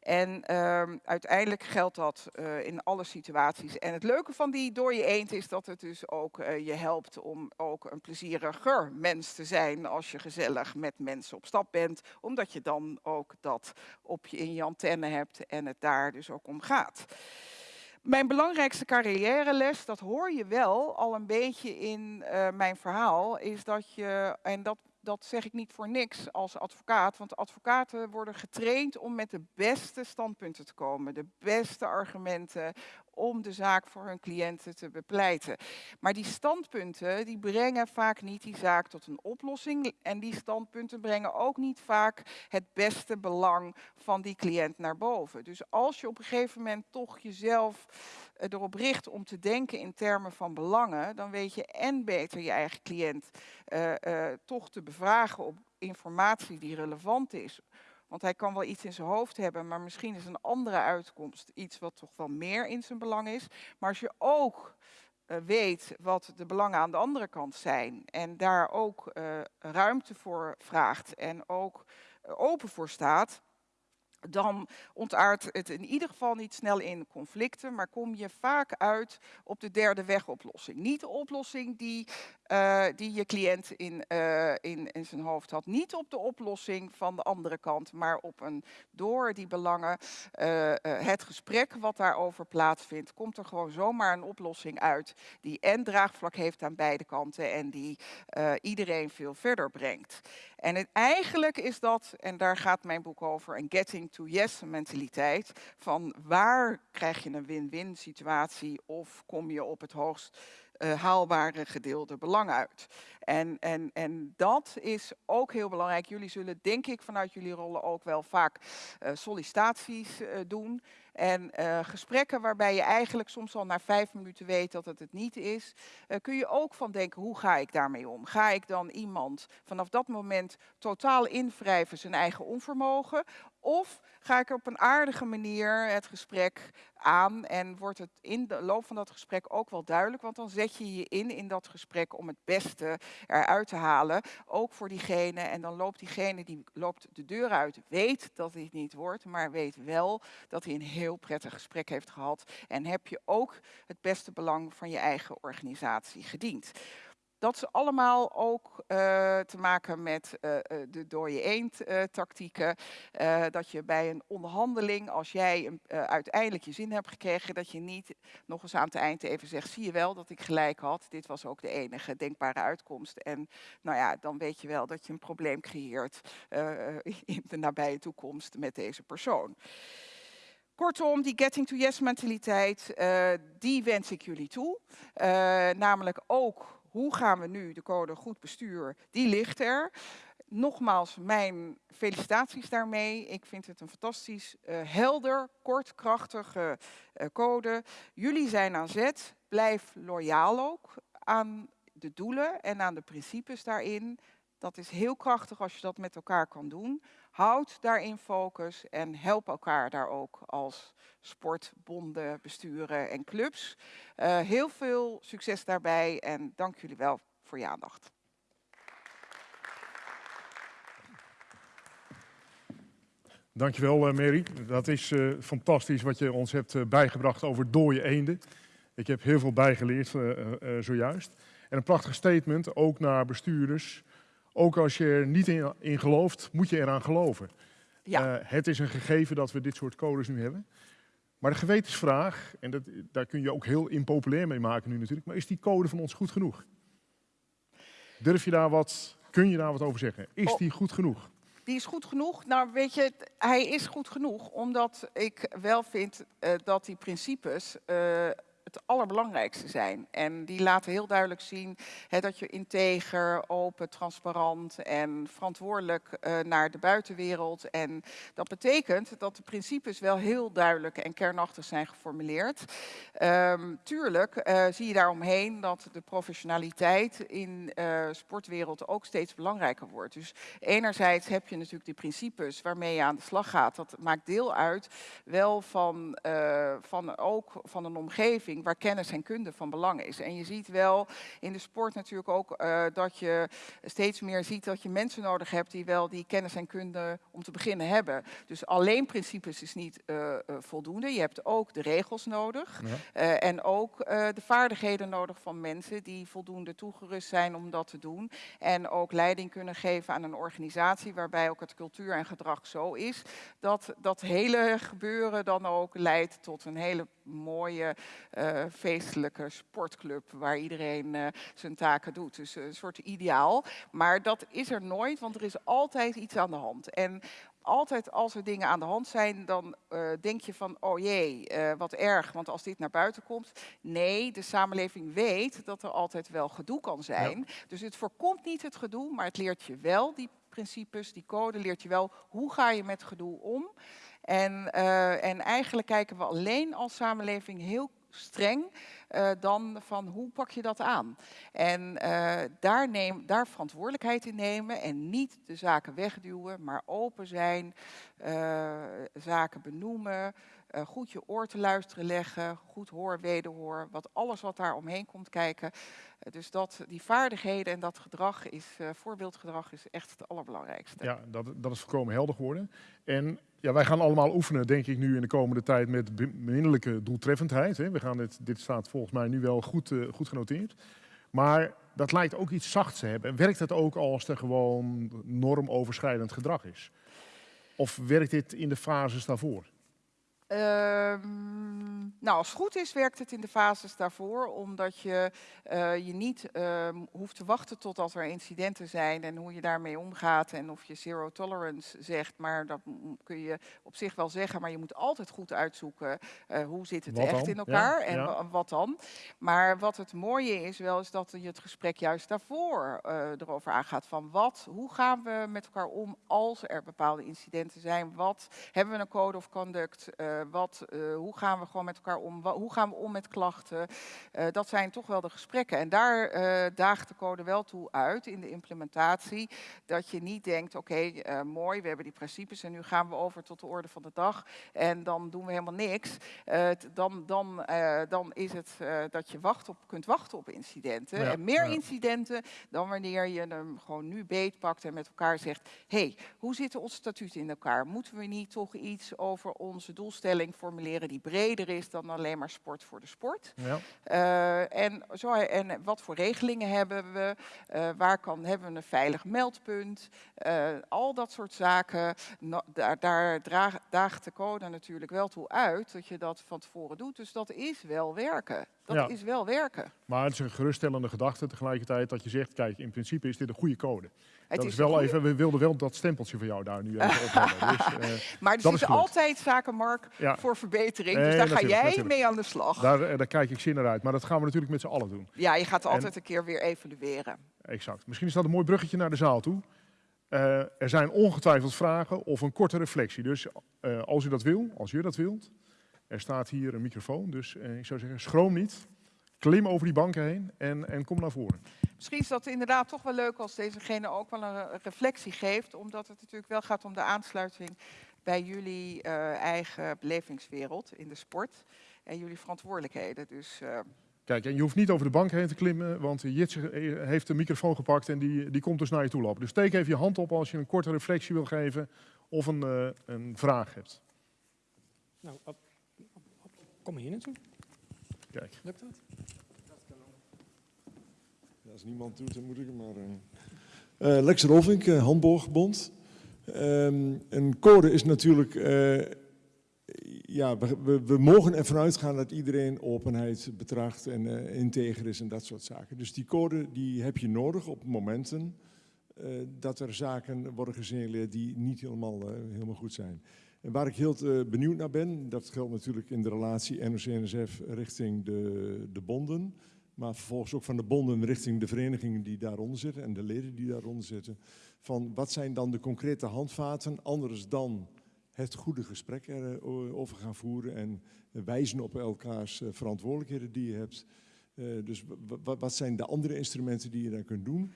En uh, uiteindelijk geldt dat uh, in alle situaties. En het leuke van die door je eend is dat het dus ook uh, je helpt om ook een plezieriger mens te zijn als je gezellig met mensen op stap bent. Omdat je dan ook dat op je in je antenne hebt en het daar dus ook om gaat. Mijn belangrijkste carrièreles, dat hoor je wel al een beetje in uh, mijn verhaal, is dat je, en dat dat zeg ik niet voor niks als advocaat, want advocaten worden getraind om met de beste standpunten te komen, de beste argumenten om de zaak voor hun cliënten te bepleiten. Maar die standpunten die brengen vaak niet die zaak tot een oplossing en die standpunten brengen ook niet vaak het beste belang van die cliënt naar boven. Dus als je op een gegeven moment toch jezelf eh, erop richt om te denken in termen van belangen, dan weet je en beter je eigen cliënt uh, uh, toch te bevragen op informatie die relevant is. Want hij kan wel iets in zijn hoofd hebben, maar misschien is een andere uitkomst iets wat toch wel meer in zijn belang is. Maar als je ook uh, weet wat de belangen aan de andere kant zijn en daar ook ruimte voor vraagt en ook open voor staat, dan ontaart het in ieder geval niet snel in conflicten, maar kom je vaak uit op de derde wegoplossing. Niet de oplossing die, uh, die je cliënt in, uh, in, in zijn hoofd had. Niet op de oplossing van de andere kant, maar op een door die belangen, uh, het gesprek wat daarover plaatsvindt, komt er gewoon zomaar een oplossing uit die en draagvlak heeft aan beide kanten en die iedereen veel verder brengt. En eigenlijk is dat, en daar gaat mijn boek over, een getting to yes mentaliteit. Van waar krijg je een win-win situatie of kom je op het hoogst uh, haalbare gedeelde belang uit. En, en, en dat is ook heel belangrijk. Jullie zullen, denk ik, vanuit jullie rollen ook wel vaak uh, sollicitaties uh, doen. En uh, gesprekken waarbij je eigenlijk soms al na vijf minuten weet dat het het niet is, uh, kun je ook van denken, hoe ga ik daarmee om? Ga ik dan iemand vanaf dat moment totaal invrijven zijn eigen onvermogen? Of ga ik op een aardige manier het gesprek aan en wordt het in de loop van dat gesprek ook wel duidelijk, want dan zet je je in in dat gesprek om het beste eruit te halen, ook voor diegene en dan loopt diegene die loopt de deur uit, weet dat hij het niet wordt, maar weet wel dat hij een heel prettig gesprek heeft gehad en heb je ook het beste belang van je eigen organisatie gediend. Dat is allemaal ook uh, te maken met uh, de je eend uh, tactieken. dat je bij een onderhandeling, als jij een, uiteindelijk je zin hebt gekregen, dat je niet nog eens aan het eind even zegt, zie je wel dat ik gelijk had. Dit was ook de enige denkbare uitkomst. En nou ja, dan weet je wel dat je een probleem creëert in de nabije toekomst met deze persoon. Kortom, die getting to yes mentaliteit, die wens ik jullie toe. namelijk ook hoe gaan we nu de code goed bestuur, die ligt er. Nogmaals, mijn felicitaties daarmee. Ik vind het een fantastisch uh, helder, kort, krachtige code. Jullie zijn aan zet. Blijf loyaal ook aan de doelen en aan de principes daarin. Dat is heel krachtig als je dat met elkaar kan doen. Houd daarin focus en help elkaar daar ook als sportbonden, besturen en clubs. Uh, heel veel succes daarbij en dank jullie wel voor je aandacht. Dankjewel uh, Mary. Dat is uh, fantastisch wat je ons hebt bijgebracht over dode eenden. Ik heb heel veel bijgeleerd zojuist. En een prachtig statement, ook naar bestuurders ook als je er niet in, in gelooft, moet je eraan geloven. Ja. Uh, het is een gegeven dat we dit soort codes nu hebben. Maar de gewetensvraag, en dat, daar kun je ook heel impopulair mee maken nu natuurlijk, maar is die code van ons goed genoeg? Durf je daar wat, kun je daar wat over zeggen? Is oh. die goed genoeg? Die is goed genoeg. Nou, weet je, hij is goed genoeg omdat ik wel vind uh, dat die principes uh, het allerbelangrijkste zijn. En die laten heel duidelijk zien dat je integer, open, transparant en verantwoordelijk uh, naar de buitenwereld. En dat betekent dat de principes wel heel duidelijk en kernachtig zijn geformuleerd. Um, tuurlijk uh, zie je daaromheen dat de professionaliteit in uh, sportwereld ook steeds belangrijker wordt. Dus enerzijds heb je natuurlijk die principes waarmee je aan de slag gaat. Dat maakt deel uit wel van, van ook van een omgeving waar kennis en kunde van belang is. En je ziet wel in de sport natuurlijk ook uh, dat je steeds meer ziet dat je mensen nodig hebt die wel die kennis en kunde om te beginnen hebben. Dus alleen principes is niet uh, uh, voldoende. Je hebt ook de regels nodig ja. en ook de vaardigheden nodig van mensen die voldoende toegerust zijn om dat te doen. En ook leiding kunnen geven aan een organisatie waarbij ook het cultuur en gedrag zo is dat dat hele gebeuren dan ook leidt tot een hele mooie uh, feestelijke sportclub waar iedereen eh, zijn taken doet. Dus een soort ideaal. Maar dat is er nooit, want er is altijd iets aan de hand. En altijd als er dingen aan de hand zijn, dan eh, denk je van, oh jee, eh, wat erg, want als dit naar buiten komt. Nee, de samenleving weet dat er altijd wel gedoe kan zijn. Dus het voorkomt niet het gedoe, maar het leert je wel die principes, die code, leert je wel hoe ga je met gedoe om. En, en eigenlijk kijken we alleen als samenleving heel streng eh, dan van hoe pak je dat aan. En eh, daar, neem, daar verantwoordelijkheid in nemen en niet de zaken wegduwen, maar open zijn, eh, zaken benoemen, goed je oor te luisteren leggen, goed hoor, wederhoor, wat alles wat daar omheen komt kijken. Dus dat, die vaardigheden en dat gedrag is, voorbeeldgedrag is echt het allerbelangrijkste. Ja, dat, dat is volkomen helder geworden. En ja, wij gaan allemaal oefenen, denk ik, nu in de komende tijd met beminnelijke doeltreffendheid. Hè. We gaan dit, dit staat volgens mij nu wel goed, eh, goed genoteerd. Maar dat lijkt ook iets zachts te hebben. En werkt het ook als er gewoon normoverschrijdend gedrag is? Of werkt dit in de fases daarvoor? Ehm, nou, als het goed is, werkt het in de fases daarvoor, omdat je eh, je niet ehm, hoeft te wachten totdat er incidenten zijn en hoe je daarmee omgaat en of je zero tolerance zegt. Maar dat kun je op zich wel zeggen, maar je moet altijd goed uitzoeken eh, hoe zit het Wat echt dan? in Ja, elkaar en ja. wat dan. Maar wat het mooie is wel, is dat je het gesprek juist daarvoor eh, erover aangaat van wat, hoe gaan we met elkaar om als er bepaalde incidenten zijn. Wat hebben we een code of conduct? Eh, wat, eh, hoe gaan we gewoon met elkaar om? Hoe gaan we om met klachten? Eh, dat zijn toch wel de gesprekken. En daar daagt de code wel toe uit in de implementatie. Dat je niet denkt, oké, mooi, we hebben die principes en nu gaan we over tot de orde van de dag. En dan doen we helemaal niks. Dan, dan, dan is het dat je wacht op, kunt wachten op incidenten. Ja, en meer ja. incidenten dan wanneer je hem gewoon nu beetpakt en met elkaar zegt... hey, hoe zitten onze statuten in elkaar? Moeten we niet toch iets over onze doelstelling formuleren die breder is dan alleen maar sport voor de sport? Ja. Eh, en, zo, en wat voor regelingen hebben we? Eh, waar kan, hebben we een veilig meldpunt? Eh, al dat soort zaken. No- daar daar draag- daagt de code natuurlijk wel toe uit dat je dat van tevoren doet. Dus dat is wel werken. Dat Ja. is wel werken. Maar het is een geruststellende gedachte tegelijkertijd dat je zegt, kijk, in principe is dit een goede code. Het dat is wel goeie- even, we wilden wel dat stempeltje van jou daar nu even opnemen. <laughs> Dus, eh, Maar er zitten altijd zaken, Mark, ja, voor verbetering. Nee, dus daar ga jij natuurlijk. mee aan de slag. daar, eh, daar kijk ik zin naar uit. Maar dat gaan we natuurlijk met z'n allen doen. Ja, je gaat En- altijd een keer weer evalueren. Exact. Misschien is dat een mooi bruggetje naar de zaal toe. Eh, er zijn ongetwijfeld vragen of een korte reflectie. Dus als u dat wil, als je dat wilt, er staat hier een microfoon. Dus eh, ik zou zeggen, schroom niet. Klim over die banken heen en, en kom naar voren. Misschien is dat inderdaad toch wel leuk als dezegene ook wel een re- reflectie geeft. Omdat het natuurlijk wel gaat om de aansluiting bij jullie eh, eigen belevingswereld in de sport. En jullie verantwoordelijkheden. Dus eh, Kijk, en je hoeft niet over de bank heen te klimmen, want Jitse eh, heeft de microfoon gepakt en die, die komt dus naar je toe lopen. Dus steek even je hand op als je een korte reflectie wil geven of een, eh, een vraag hebt. Nou, op- kom hier naartoe. Kijk. Lukt dat? Ja, als niemand doet, dan moet ik het maar. eh. Eh, Lex Rolvink, eh, Handboogbond. Ehm, een code is natuurlijk. eh, ja, we, we, we mogen ervan uitgaan dat iedereen openheid betracht en eh, integer is en dat soort zaken. Dus die code die heb je nodig op momenten eh, dat er zaken worden gesignaleerd die niet helemaal, eh, helemaal goed zijn. En waar ik heel eh, benieuwd naar ben, dat geldt natuurlijk in de relatie NOC-NSF richting de, de bonden. Maar vervolgens ook van de bonden richting de verenigingen die daaronder zitten en de leden die daaronder zitten. Van wat zijn dan de concrete handvaten, anders dan het goede gesprek erover gaan voeren en wijzen op elkaars eh, verantwoordelijkheden die je hebt. Eh, dus wa- wa- wat zijn de andere instrumenten die je dan kunt doen?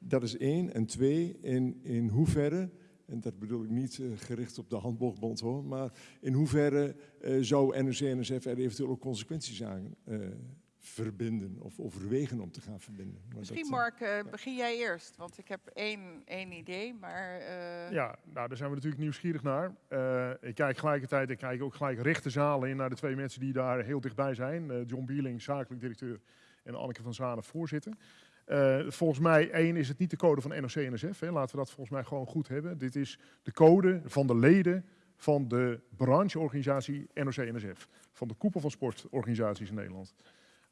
Dat is één. En twee, in, in hoeverre, en dat bedoel ik niet eh, gericht op de handboogbond hoor, maar in hoeverre eh, zou NOC-NSF er eventueel ook consequenties aan eh, verbinden of overwegen om te gaan verbinden? Maar misschien dat, Mark, begin jij eerst. Want ik heb één, één idee, maar... eh, Ja, nou, daar zijn we natuurlijk nieuwsgierig naar. Eh, ik kijk gelijkertijd, ik kijk ook gelijk recht de zaal in naar de twee mensen die daar heel dichtbij zijn. Eh, John Bierling, zakelijk directeur, en Anneke van Zanen, voorzitter. Eh, volgens mij, één, is het niet de code van NOC-NSF. Laten we dat volgens mij gewoon goed hebben. Dit is de code van de leden van de brancheorganisatie NOC-NSF. Van de koepel van sportorganisaties in Nederland.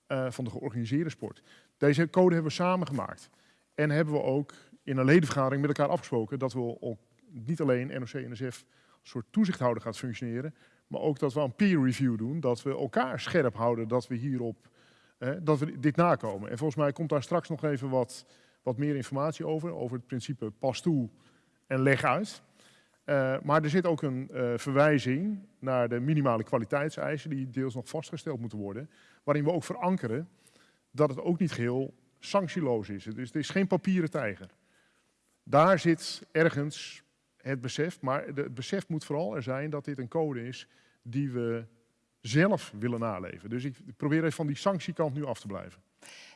eh, van de georganiseerde sport. Deze code hebben we samen gemaakt. En hebben we ook in een ledenvergadering met elkaar afgesproken dat we niet alleen NOC-NSF soort toezichthouder gaat functioneren, maar ook dat we een peer review doen, dat we elkaar scherp houden dat we hierop, dat we dit nakomen. En volgens mij komt daar straks nog even wat, wat meer informatie over, over het principe pas toe en leg uit. Eh, maar er zit ook een eh, verwijzing naar de minimale kwaliteitseisen die deels nog vastgesteld moeten worden, waarin we ook verankeren dat het ook niet geheel sanctieloos is. Dus het is geen papieren tijger. Daar zit ergens het besef, maar het besef moet vooral er zijn dat dit een code is die we zelf willen naleven. Dus ik probeer even van die sanctiekant nu af te blijven.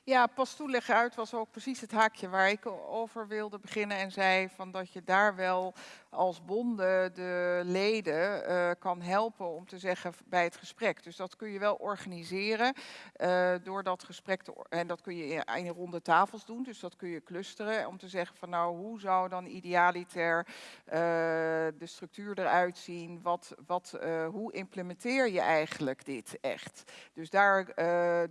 Ja, pas toeleggen uit was ook precies het haakje waar ik over wilde beginnen en zei van dat je daar wel als bonden de leden eh, kan helpen om te zeggen bij het gesprek. Dus dat kun je wel organiseren eh, door dat gesprek te en dat kun je in, ronde tafels doen. Dus dat kun je clusteren om te zeggen van nou hoe zou dan idealiter eh, de structuur eruit zien? Wat, wat, hoe implementeer je eigenlijk dit echt? Dus daar,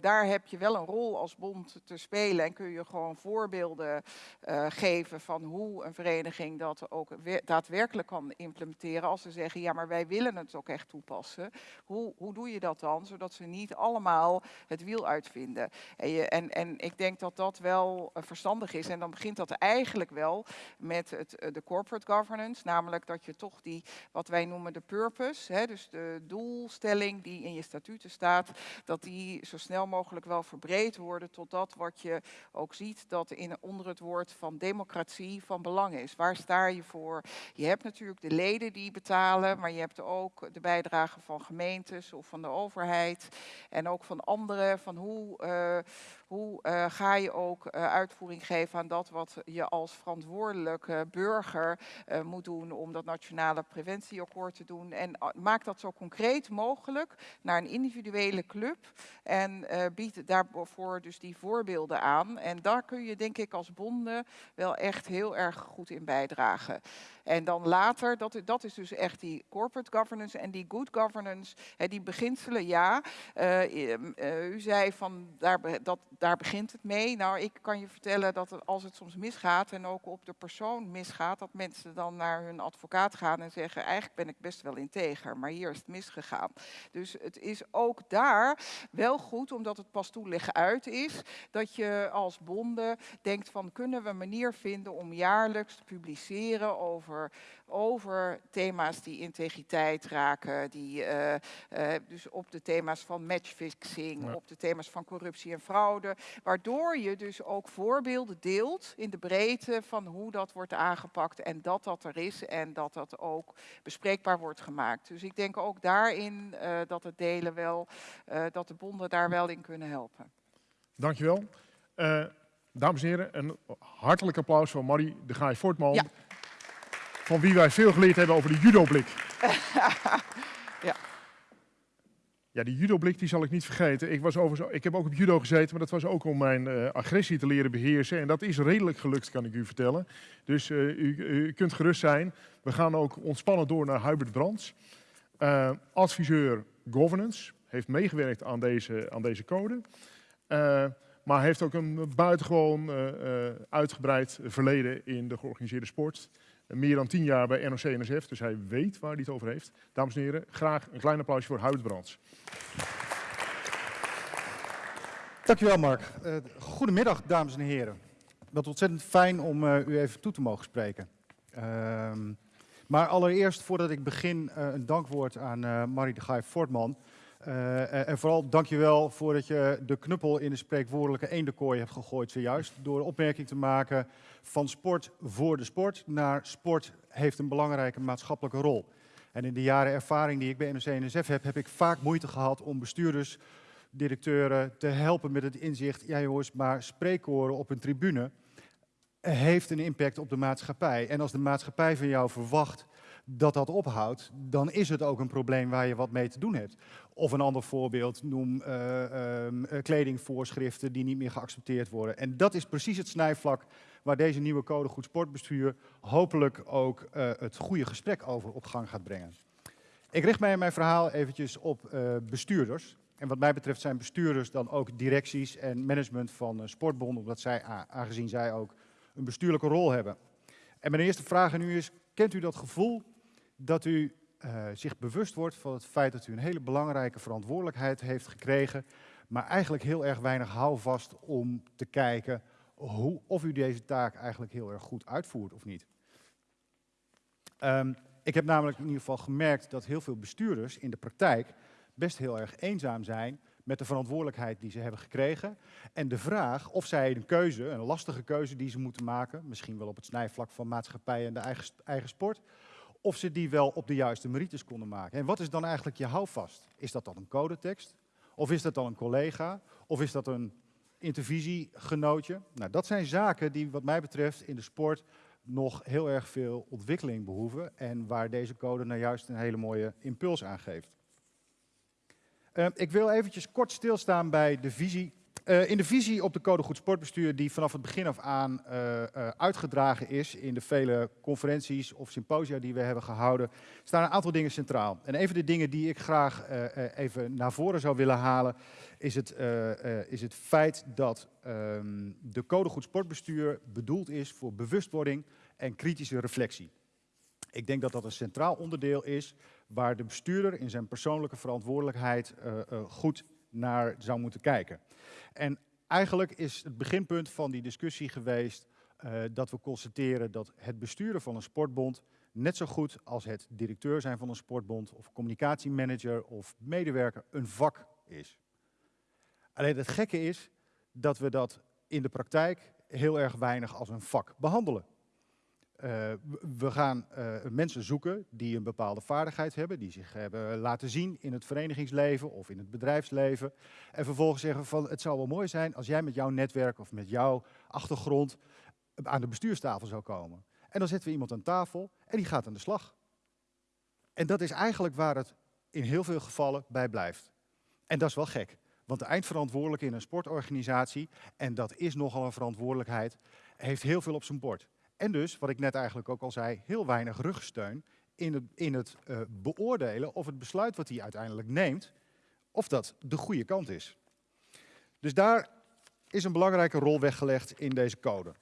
daar heb je wel een rol als bond te spelen en kun je gewoon voorbeelden eh, geven van hoe een vereniging dat ook we- daadwerkelijk kan implementeren. Als ze zeggen, ja, maar wij willen het ook echt toepassen. Hoe, hoe doe je dat dan, zodat ze niet allemaal het wiel uitvinden? En, je, en, en ik denk dat dat wel eh, verstandig is. En dan begint dat eigenlijk wel met het, eh, de corporate governance, namelijk dat je toch die, wat wij noemen de purpose, hè, dus de doelstelling die in je statuten staat, dat die zo snel mogelijk wel verbreed worden tot dat wat je ook ziet dat in, onder het woord van democratie van belang is. Waar sta je voor? Je hebt natuurlijk de leden die betalen, maar je hebt ook de bijdrage van gemeentes of van de overheid en ook van anderen. Van hoe, eh, hoe eh, ga je ook eh, uitvoering geven aan dat wat je als verantwoordelijke burger moet doen om dat nationale preventieakkoord te doen. En maak dat zo concreet mogelijk naar een individuele club en bied daarvoor dus die voorbeelden aan. En daar kun je denk ik als bonden wel echt heel erg goed in bijdragen. En dan later, dat, dat is dus echt die corporate governance en die good governance, hè, die beginselen, ja. Eh, eh, u zei van daar, dat, daar begint het mee. Nou, ik kan je vertellen dat als het soms misgaat en ook op de persoon misgaat, dat mensen dan naar hun advocaat gaan en zeggen, eigenlijk ben ik best wel integer, maar hier is het misgegaan. Dus het is ook daar wel goed, omdat het pas toeleggen uit is, dat je als bonden denkt van kunnen we een manier vinden om jaarlijks te publiceren over, over thema's die integriteit raken, die eh, eh, dus op de thema's van matchfixing, Ja. op de thema's van corruptie en fraude, waardoor je dus ook voorbeelden deelt in de breedte van hoe dat wordt aangepakt en dat dat er is en dat dat ook bespreekbaar wordt gemaakt. Dus ik denk ook daarin eh, dat het delen wel, dat de bonden daar wel in kunnen helpen. Dankjewel. Eh dames en heren, een hartelijk applaus voor Marie de Gaai Voortman. Ja. Van wie wij veel geleerd hebben over de judoblik. <laughs> Ja. Ja, die judoblik die zal ik niet vergeten. Ik, was overigens, ik heb ook op judo gezeten, maar dat was ook om mijn eh, agressie te leren beheersen. En dat is redelijk gelukt, kan ik u vertellen. Dus eh, u, u kunt gerust zijn. We gaan ook ontspannen door naar Hubert Brands. Adviseur governance, heeft meegewerkt aan deze, aan deze code. Eh, maar heeft ook een buitengewoon eh, eh, uitgebreid verleden in de georganiseerde sport. Meer dan tien jaar bij NOC-NSF, dus hij weet waar hij het over heeft. Dames en heren, graag een klein applausje voor Hubert Brands. Dankjewel Mark. Eh, goedemiddag dames en heren. Wat ontzettend fijn om u even toe te mogen spreken. Ehm, maar allereerst voordat ik begin een dankwoord aan Marie de Gaai Fortman. Eh, en- en vooral dankjewel voordat je de knuppel in de spreekwoordelijke eendenkooi hebt gegooid zojuist. Door de opmerking te maken van sport voor de sport naar sport heeft een belangrijke maatschappelijke rol. En in de jaren ervaring die ik bij NOC-NSF heb, heb ik vaak moeite gehad om bestuurders directeuren te helpen met het inzicht, ja jongens, maar spreekkoren op een tribune heeft een impact op de maatschappij. En als de maatschappij van jou verwacht dat dat ophoudt, dan is het ook een probleem waar je wat mee te doen hebt. Of een ander voorbeeld, noem eh, ehm, eh, kledingvoorschriften die niet meer geaccepteerd worden. En dat is precies het snijvlak waar deze nieuwe code goed sportbestuur hopelijk ook eh, het goede gesprek over op gang gaat brengen. Ik richt mij in mijn verhaal eventjes op bestuurders. En wat mij betreft zijn bestuurders dan ook directies en management van sportbonden, omdat zij, aangezien zij ook een bestuurlijke rol hebben. En mijn eerste vraag aan u is, kent u dat gevoel dat u uh, zich bewust wordt van het feit dat u een hele belangrijke verantwoordelijkheid heeft gekregen, maar eigenlijk heel erg weinig houvast om te kijken hoe, of u deze taak eigenlijk heel erg goed uitvoert of niet. Um, ik heb namelijk in ieder geval gemerkt dat heel veel bestuurders in de praktijk best heel erg eenzaam zijn met de verantwoordelijkheid die ze hebben gekregen. En de vraag of zij een keuze, een lastige keuze die ze moeten maken, misschien wel op het snijvlak van maatschappij en de eigen, eigen sport, of ze die wel op de juiste merites konden maken. En wat is dan eigenlijk je houvast? Is dat dan een codetekst? Of is dat dan een collega? Of is dat een intervisiegenootje? Nou, dat zijn zaken die wat mij betreft in de sport nog heel erg veel ontwikkeling behoeven en waar deze code nou juist een hele mooie impuls aan geeft. Uh, ik wil eventjes kort stilstaan bij de visie uh, in de visie op de Code Goed Sportbestuur, die vanaf het begin af aan uh, uh, uitgedragen is in de vele conferenties of symposia die we hebben gehouden, staan een aantal dingen centraal. En een van de dingen die ik graag even naar voren zou willen halen, is het, is het feit dat um, de Code Goed Sportbestuur bedoeld is voor bewustwording en kritische reflectie. Ik denk dat dat een centraal onderdeel is waar de bestuurder in zijn persoonlijke verantwoordelijkheid goed naar zou moeten kijken. En eigenlijk is het beginpunt van die discussie geweest uh, dat we constateren dat het besturen van een sportbond net zo goed als het directeur zijn van een sportbond of communicatiemanager of medewerker een vak is. Alleen het gekke is dat we dat in de praktijk heel erg weinig als een vak behandelen. Uh, we gaan uh, mensen zoeken die een bepaalde vaardigheid hebben, die zich hebben laten zien in het verenigingsleven of in het bedrijfsleven. En vervolgens zeggen van het zou wel mooi zijn als jij met jouw netwerk of met jouw achtergrond aan de bestuurstafel zou komen. En dan zetten we iemand aan tafel en die gaat aan de slag. En dat is eigenlijk waar het in heel veel gevallen bij blijft. En dat is wel gek. Want de eindverantwoordelijke in een sportorganisatie, en dat is nogal een verantwoordelijkheid, heeft heel veel op zijn bord. En dus, wat ik net eigenlijk ook al zei, heel weinig rugsteun in het, in het uh, beoordelen of het besluit wat hij uiteindelijk neemt, of dat de goede kant is. Dus daar is een belangrijke rol weggelegd in deze code.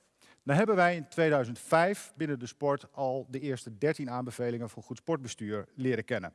Nou hebben wij in 2005 binnen de sport al de eerste 13 aanbevelingen voor goed sportbestuur leren kennen.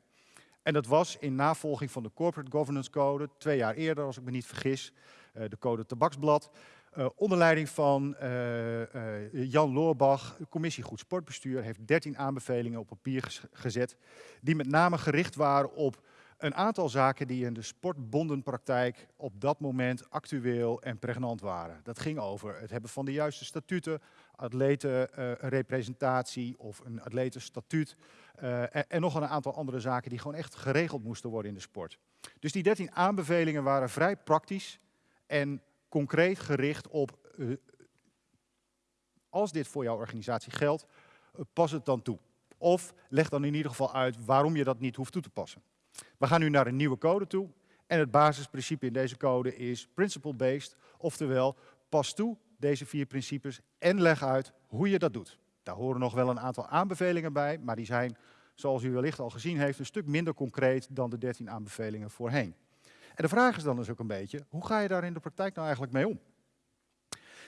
En dat was in navolging van de Corporate Governance Code, twee jaar eerder als ik me niet vergis, uh, de code tabaksblad. Uh, onder leiding van uh, uh, Jan Loorbach, de commissie Goed Sportbestuur, heeft 13 aanbevelingen op papier gezet, die met name gericht waren op een aantal zaken die in de sportbondenpraktijk op dat moment actueel en pregnant waren. Dat ging over het hebben van de juiste statuten, atletenrepresentatie of een atletenstatuut en, en nog een aantal andere zaken die gewoon echt geregeld moesten worden in de sport. Dus die 13 aanbevelingen waren vrij praktisch en concreet gericht op, uh, als dit voor jouw organisatie geldt, uh, pas het dan toe. Of leg dan in ieder geval uit waarom je dat niet hoeft toe te passen. We gaan nu naar een nieuwe code toe. En het basisprincipe in deze code is principle-based, oftewel pas toe deze vier principes en leg uit hoe je dat doet. Daar horen nog wel een aantal aanbevelingen bij, maar die zijn, zoals u wellicht al gezien heeft, een stuk minder concreet dan de 13 aanbevelingen voorheen. En de vraag is dan dus ook een beetje, hoe ga je daar in de praktijk nou eigenlijk mee om?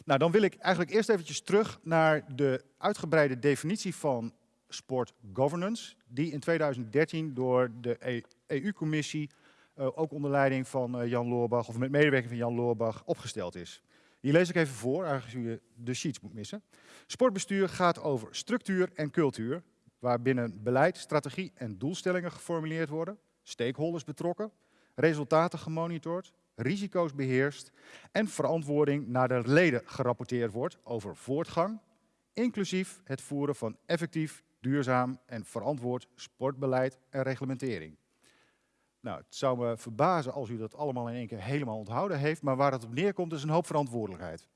Nou, dan wil ik eigenlijk eerst eventjes terug naar de uitgebreide definitie van sport governance, die in 2013 door de EU-commissie, uh, ook onder leiding van uh, Jan Loorbach, of met medewerking van Jan Loorbach, opgesteld is. Die lees ik even voor, aangezien je de sheets moet missen. Sportbestuur gaat over structuur en cultuur, waarbinnen beleid, strategie en doelstellingen geformuleerd worden, stakeholders betrokken, resultaten gemonitord, risico's beheerst en verantwoording naar de leden gerapporteerd wordt over voortgang, inclusief het voeren van effectief, duurzaam en verantwoord sportbeleid en reglementering. Nou, het zou me verbazen als u dat allemaal in één keer helemaal onthouden heeft, maar waar het op neerkomt is een hoop verantwoordelijkheid.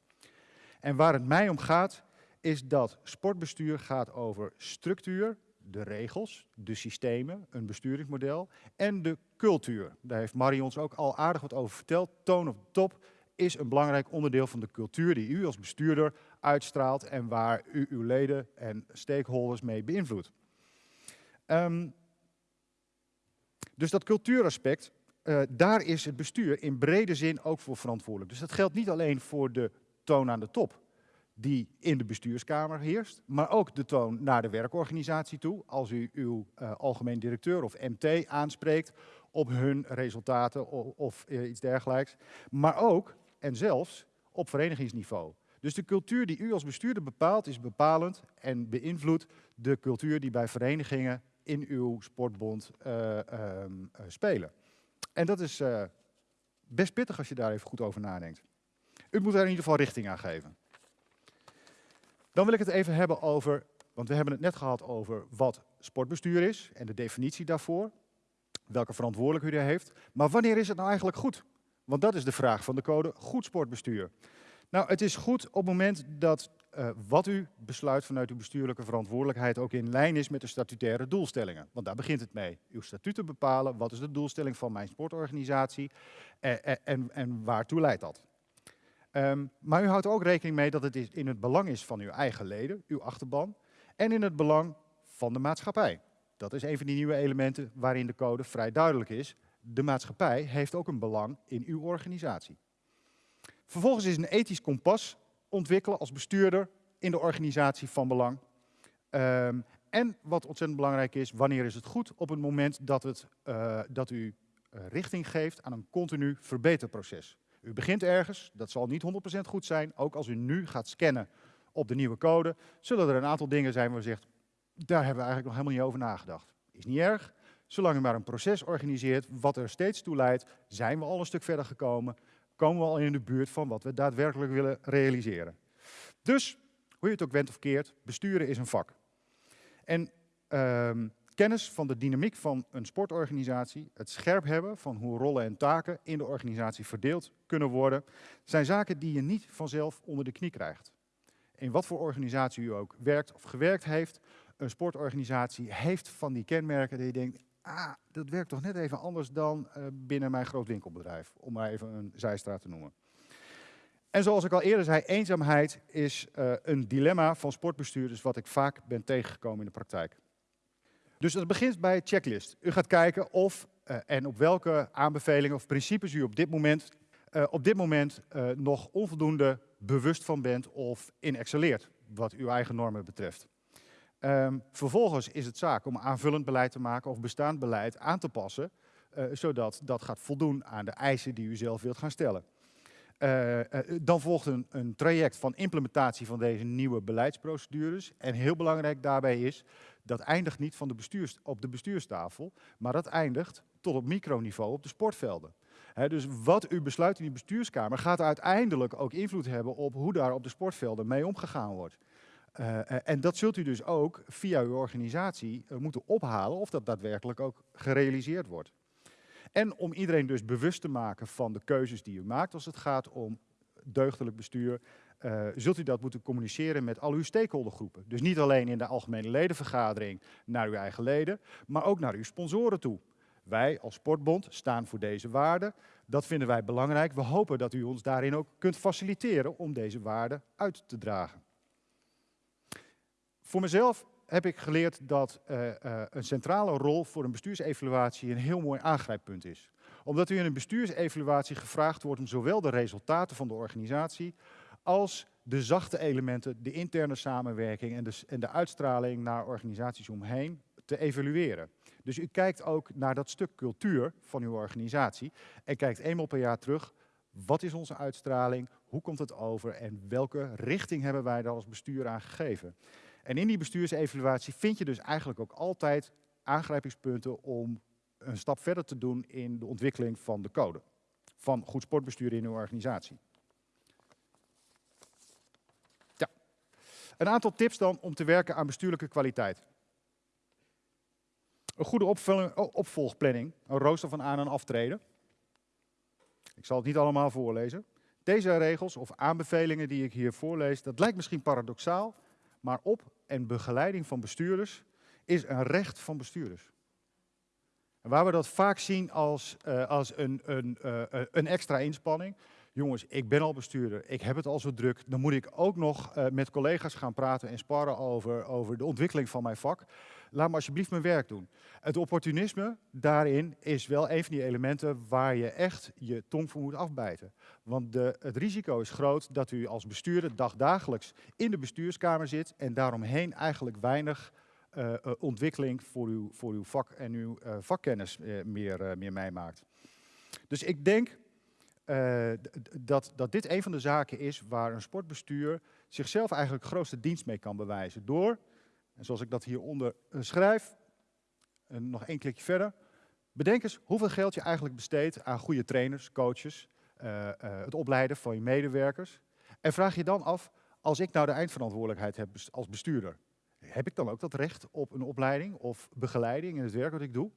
En waar het mij om gaat, is dat sportbestuur gaat over structuur, de regels, de systemen, een besturingsmodel en de cultuur. Daar heeft Marie ons ook al aardig wat over verteld. Toon op top is een belangrijk onderdeel van de cultuur die u als bestuurder uitstraalt en waar u uw leden en stakeholders mee beïnvloedt. Um, Dus dat cultuuraspect, eh, daar is het bestuur in brede zin ook voor verantwoordelijk. Dus dat geldt niet alleen voor de toon aan de top, die in de bestuurskamer heerst, maar ook de toon naar de werkorganisatie toe. Als u uw eh, algemeen directeur of MT aanspreekt op hun resultaten of, eh, iets dergelijks. Maar ook, en zelfs, op verenigingsniveau. Dus de cultuur die u als bestuurder bepaalt, is bepalend en beïnvloedt de cultuur die bij verenigingen in uw sportbond eh, ehm, eh, spelen. En dat is best pittig als je daar even goed over nadenkt. U moet daar in ieder geval richting aan geven. Dan wil ik het even hebben over, want we hebben het net gehad over wat sportbestuur is en de definitie daarvoor. Welke verantwoordelijkheid u heeft. Maar wanneer is het nou eigenlijk goed? Want dat is de vraag van de code goed sportbestuur. Nou, het is goed op het moment dat eh, wat u besluit vanuit uw bestuurlijke verantwoordelijkheid ook in lijn is met de statutaire doelstellingen. Want daar begint het mee. Uw statuten bepalen, wat is de doelstelling van mijn sportorganisatie eh, eh, en, en waartoe leidt dat. Ehm, maar u houdt ook rekening mee dat het in het belang is van uw eigen leden, uw achterban, en in het belang van de maatschappij. Dat is een van die nieuwe elementen waarin de code vrij duidelijk is. De maatschappij heeft ook een belang in uw organisatie. Vervolgens is een ethisch kompas ontwikkelen als bestuurder in de organisatie van belang. Ehm, en wat ontzettend belangrijk is, wanneer is het goed? Op het moment dat, het, eh, dat u eh, richting geeft aan een continu verbeterproces. U begint ergens, dat zal niet 100% goed zijn. Ook als u nu gaat scannen op de nieuwe code, zullen er een aantal dingen zijn waar u zegt, daar hebben we eigenlijk nog helemaal niet over nagedacht. Is niet erg, zolang u maar een proces organiseert wat er steeds toe leidt, zijn we al een stuk verder gekomen komen we al in de buurt van wat we daadwerkelijk willen realiseren. Dus, hoe je het ook went of keert, besturen is een vak. En ehm, kennis van de dynamiek van een sportorganisatie, het scherp hebben van hoe rollen en taken in de organisatie verdeeld kunnen worden, zijn zaken die je niet vanzelf onder de knie krijgt. In wat voor organisatie u ook werkt of gewerkt heeft, een sportorganisatie heeft van die kenmerken dat je denkt, ah, dat werkt toch net even anders dan uh, binnen mijn groot winkelbedrijf, om maar even een zijstraat te noemen. En zoals ik al eerder zei, eenzaamheid is uh, een dilemma van sportbestuurders wat ik vaak ben tegengekomen in de praktijk. Dus het begint bij checklist. U gaat kijken of uh, en op welke aanbevelingen of principes u op dit moment, op dit moment nog onvoldoende bewust van bent of in excelleert, wat uw eigen normen betreft. Um, vervolgens is het zaak om aanvullend beleid te maken of bestaand beleid aan te passen, uh, zodat dat gaat voldoen aan de eisen die u zelf wilt gaan stellen. Uh, uh, dan volgt een, traject van implementatie van deze nieuwe beleidsprocedures. En heel belangrijk daarbij is, dat eindigt niet van de bestuurs, op de bestuurstafel, maar dat eindigt tot op microniveau op de sportvelden. Dus wat u besluit in die bestuurskamer gaat uiteindelijk ook invloed hebben op hoe daar op de sportvelden mee omgegaan wordt. Uh, en dat zult u dus ook via uw organisatie uh, moeten ophalen of dat daadwerkelijk ook gerealiseerd wordt. En om iedereen dus bewust te maken van de keuzes die u maakt als het gaat om deugdelijk bestuur, zult u dat moeten communiceren met al uw stakeholdergroepen. Dus niet alleen in de algemene ledenvergadering naar uw eigen leden, maar ook naar uw sponsoren toe. Wij als Sportbond staan voor deze waarden. Dat vinden wij belangrijk. We hopen dat u ons daarin ook kunt faciliteren om deze waarden uit te dragen. Voor mezelf heb ik geleerd dat uh, uh, een centrale rol voor een bestuursevaluatie een heel mooi aangrijppunt is. Omdat u in een bestuursevaluatie gevraagd wordt om zowel de resultaten van de organisatie als de zachte elementen, de interne samenwerking en de, en de uitstraling naar organisaties omheen te evalueren. Dus u kijkt ook naar dat stuk cultuur van uw organisatie en kijkt eenmaal per jaar terug, wat is onze uitstraling, hoe komt het over en welke richting hebben wij daar als bestuur aan gegeven. En in die bestuursevaluatie vind je dus eigenlijk ook altijd aangrijpingspunten om een stap verder te doen in de ontwikkeling van de code. Van goed sportbestuur in uw organisatie. Ja. Een aantal tips dan om te werken aan bestuurlijke kwaliteit. Een goede opvolgplanning, een rooster van aan- en aftreden. Ik zal het niet allemaal voorlezen. Deze regels of aanbevelingen die ik hier voorlees, dat lijkt misschien paradoxaal, maar op- en begeleiding van bestuurders is een recht van bestuurders. En waar we dat vaak zien als, uh, als een, een, uh, een extra inspanning, jongens, ik ben al bestuurder, ik heb het al zo druk, dan moet ik ook nog eh, met collega's gaan praten en sparren over, over de ontwikkeling van mijn vak. Laat me alsjeblieft mijn werk doen. Het opportunisme daarin is wel een van die elementen waar je echt je tong voor moet afbijten. Want de, het risico is groot dat u als bestuurder dagdagelijks in de bestuurskamer zit en daaromheen eigenlijk weinig eh, eh, ontwikkeling voor uw, voor uw vak en uw vakkennis meer, meer meemaakt. Dus ik denk eh, dat, dat dit een van de zaken is waar een sportbestuur zichzelf eigenlijk grootste dienst mee kan bewijzen. Door, en zoals ik dat hieronder eh, schrijf, en nog één klikje verder. Bedenk eens hoeveel geld je eigenlijk besteedt aan goede trainers, coaches, eh, eh, het opleiden van je medewerkers. En vraag je dan af, als ik nou de eindverantwoordelijkheid heb als bestuurder, heb ik dan ook dat recht op een opleiding of begeleiding in het werk wat ik doe?